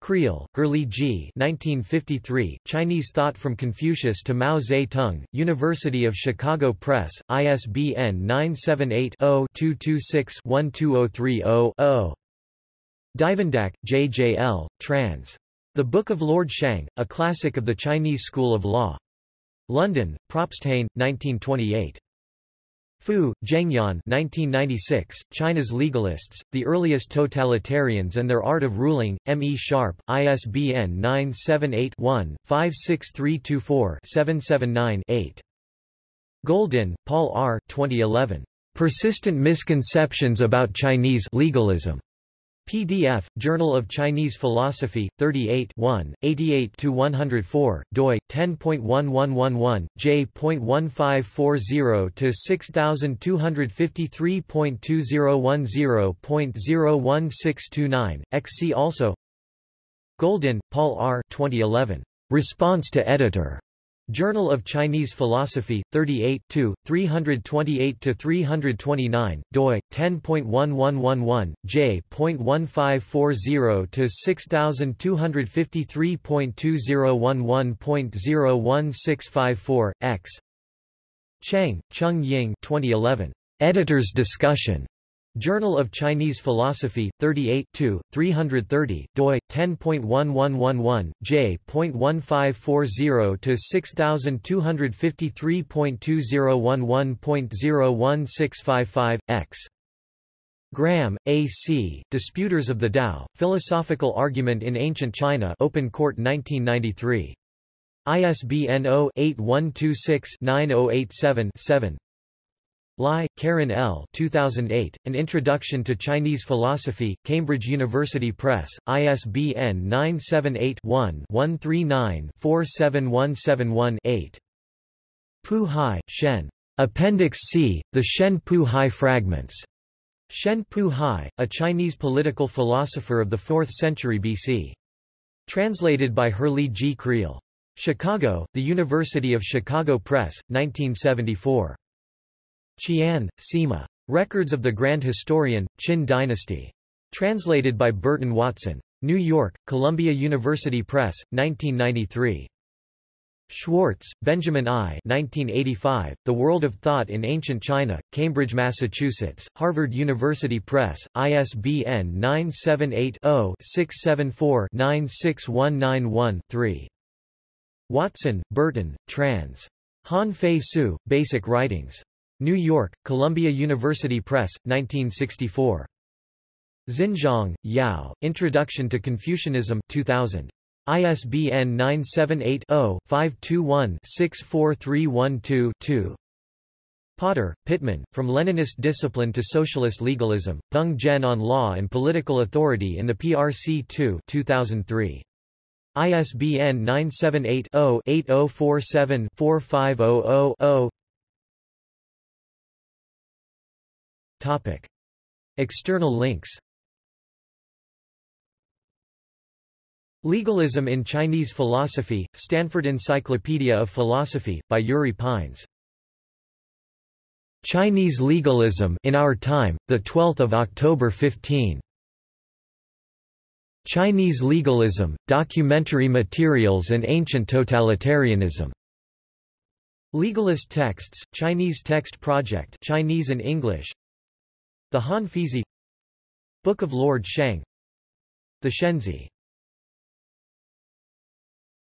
Creel, Herrlee G. 1953, Chinese Thought from Confucius to Mao Zedong, University of Chicago Press, ISBN 978-0-226-12030-0. Duyvendak, J. J. L., trans. The Book of Lord Shang, a classic of the Chinese school of law. London, Probsthain, 1928. Fu, Zhengyuan 1996, China's Legalists, The Earliest Totalitarians and Their Art of Ruling, M. E. Sharpe, ISBN 978-1-56324-779-8. Goldin, Paul R. 2011. Persistent Misconceptions About Chinese Legalism. PDF, Journal of Chinese Philosophy, 38 88-104, doi, 10.1111, j.1540-6253.2010.01629, XC also Goldin, Paul R. 2011. Response to Editor. Journal of Chinese Philosophy, 38 328–329, doi, 10.1111, j.1540-6253.2011.01654, x. Cheng, Chung Ying 2011. Editor's Discussion. Journal of Chinese Philosophy, 38 330, doi, 10.1111, j.1540-6253.2011.01655, x. Graham, A. C., Disputers of the Tao, Philosophical Argument in Ancient China Open Court 1993. ISBN 0-8126-9087-7 Lai, Karen L. 2008, An Introduction to Chinese Philosophy, Cambridge University Press, ISBN 978-1-139-47171-8. Buhai, Shen. Appendix C, The Shen Buhai Fragments. Shen Buhai, a Chinese political philosopher of the 4th century BC. Translated by Herrlee G. Creel. Chicago, The University of Chicago Press, 1974. Qian, Sima. Records of the Grand Historian, Qin Dynasty. Translated by Burton Watson. New York, Columbia University Press, 1993. Schwartz, Benjamin I. 1985, the World of Thought in Ancient China, Cambridge, Massachusetts, Harvard University Press, ISBN 978-0-674-96191-3. Watson, Burton, trans. Han Fei Tzu, Basic Writings. New York, Columbia University Press, 1964. Xinzhong, Yao, Introduction to Confucianism 2000. ISBN 978-0-521-64312-2. Potter, Pitman, From Leninist Discipline to Socialist Legalism, Peng Zhen on Law and Political Authority in the PRC 2 2003. ISBN 978 0 8047 4500 Topic. External links Legalism in Chinese Philosophy, Stanford Encyclopedia of Philosophy, by Yuri Pines. Chinese Legalism in Our Time, 12 October 15. Chinese Legalism, Documentary Materials and Ancient Totalitarianism. Legalist Texts, Chinese Text Project Chinese and English the Han Feizi Book of Lord Shang The Shenzi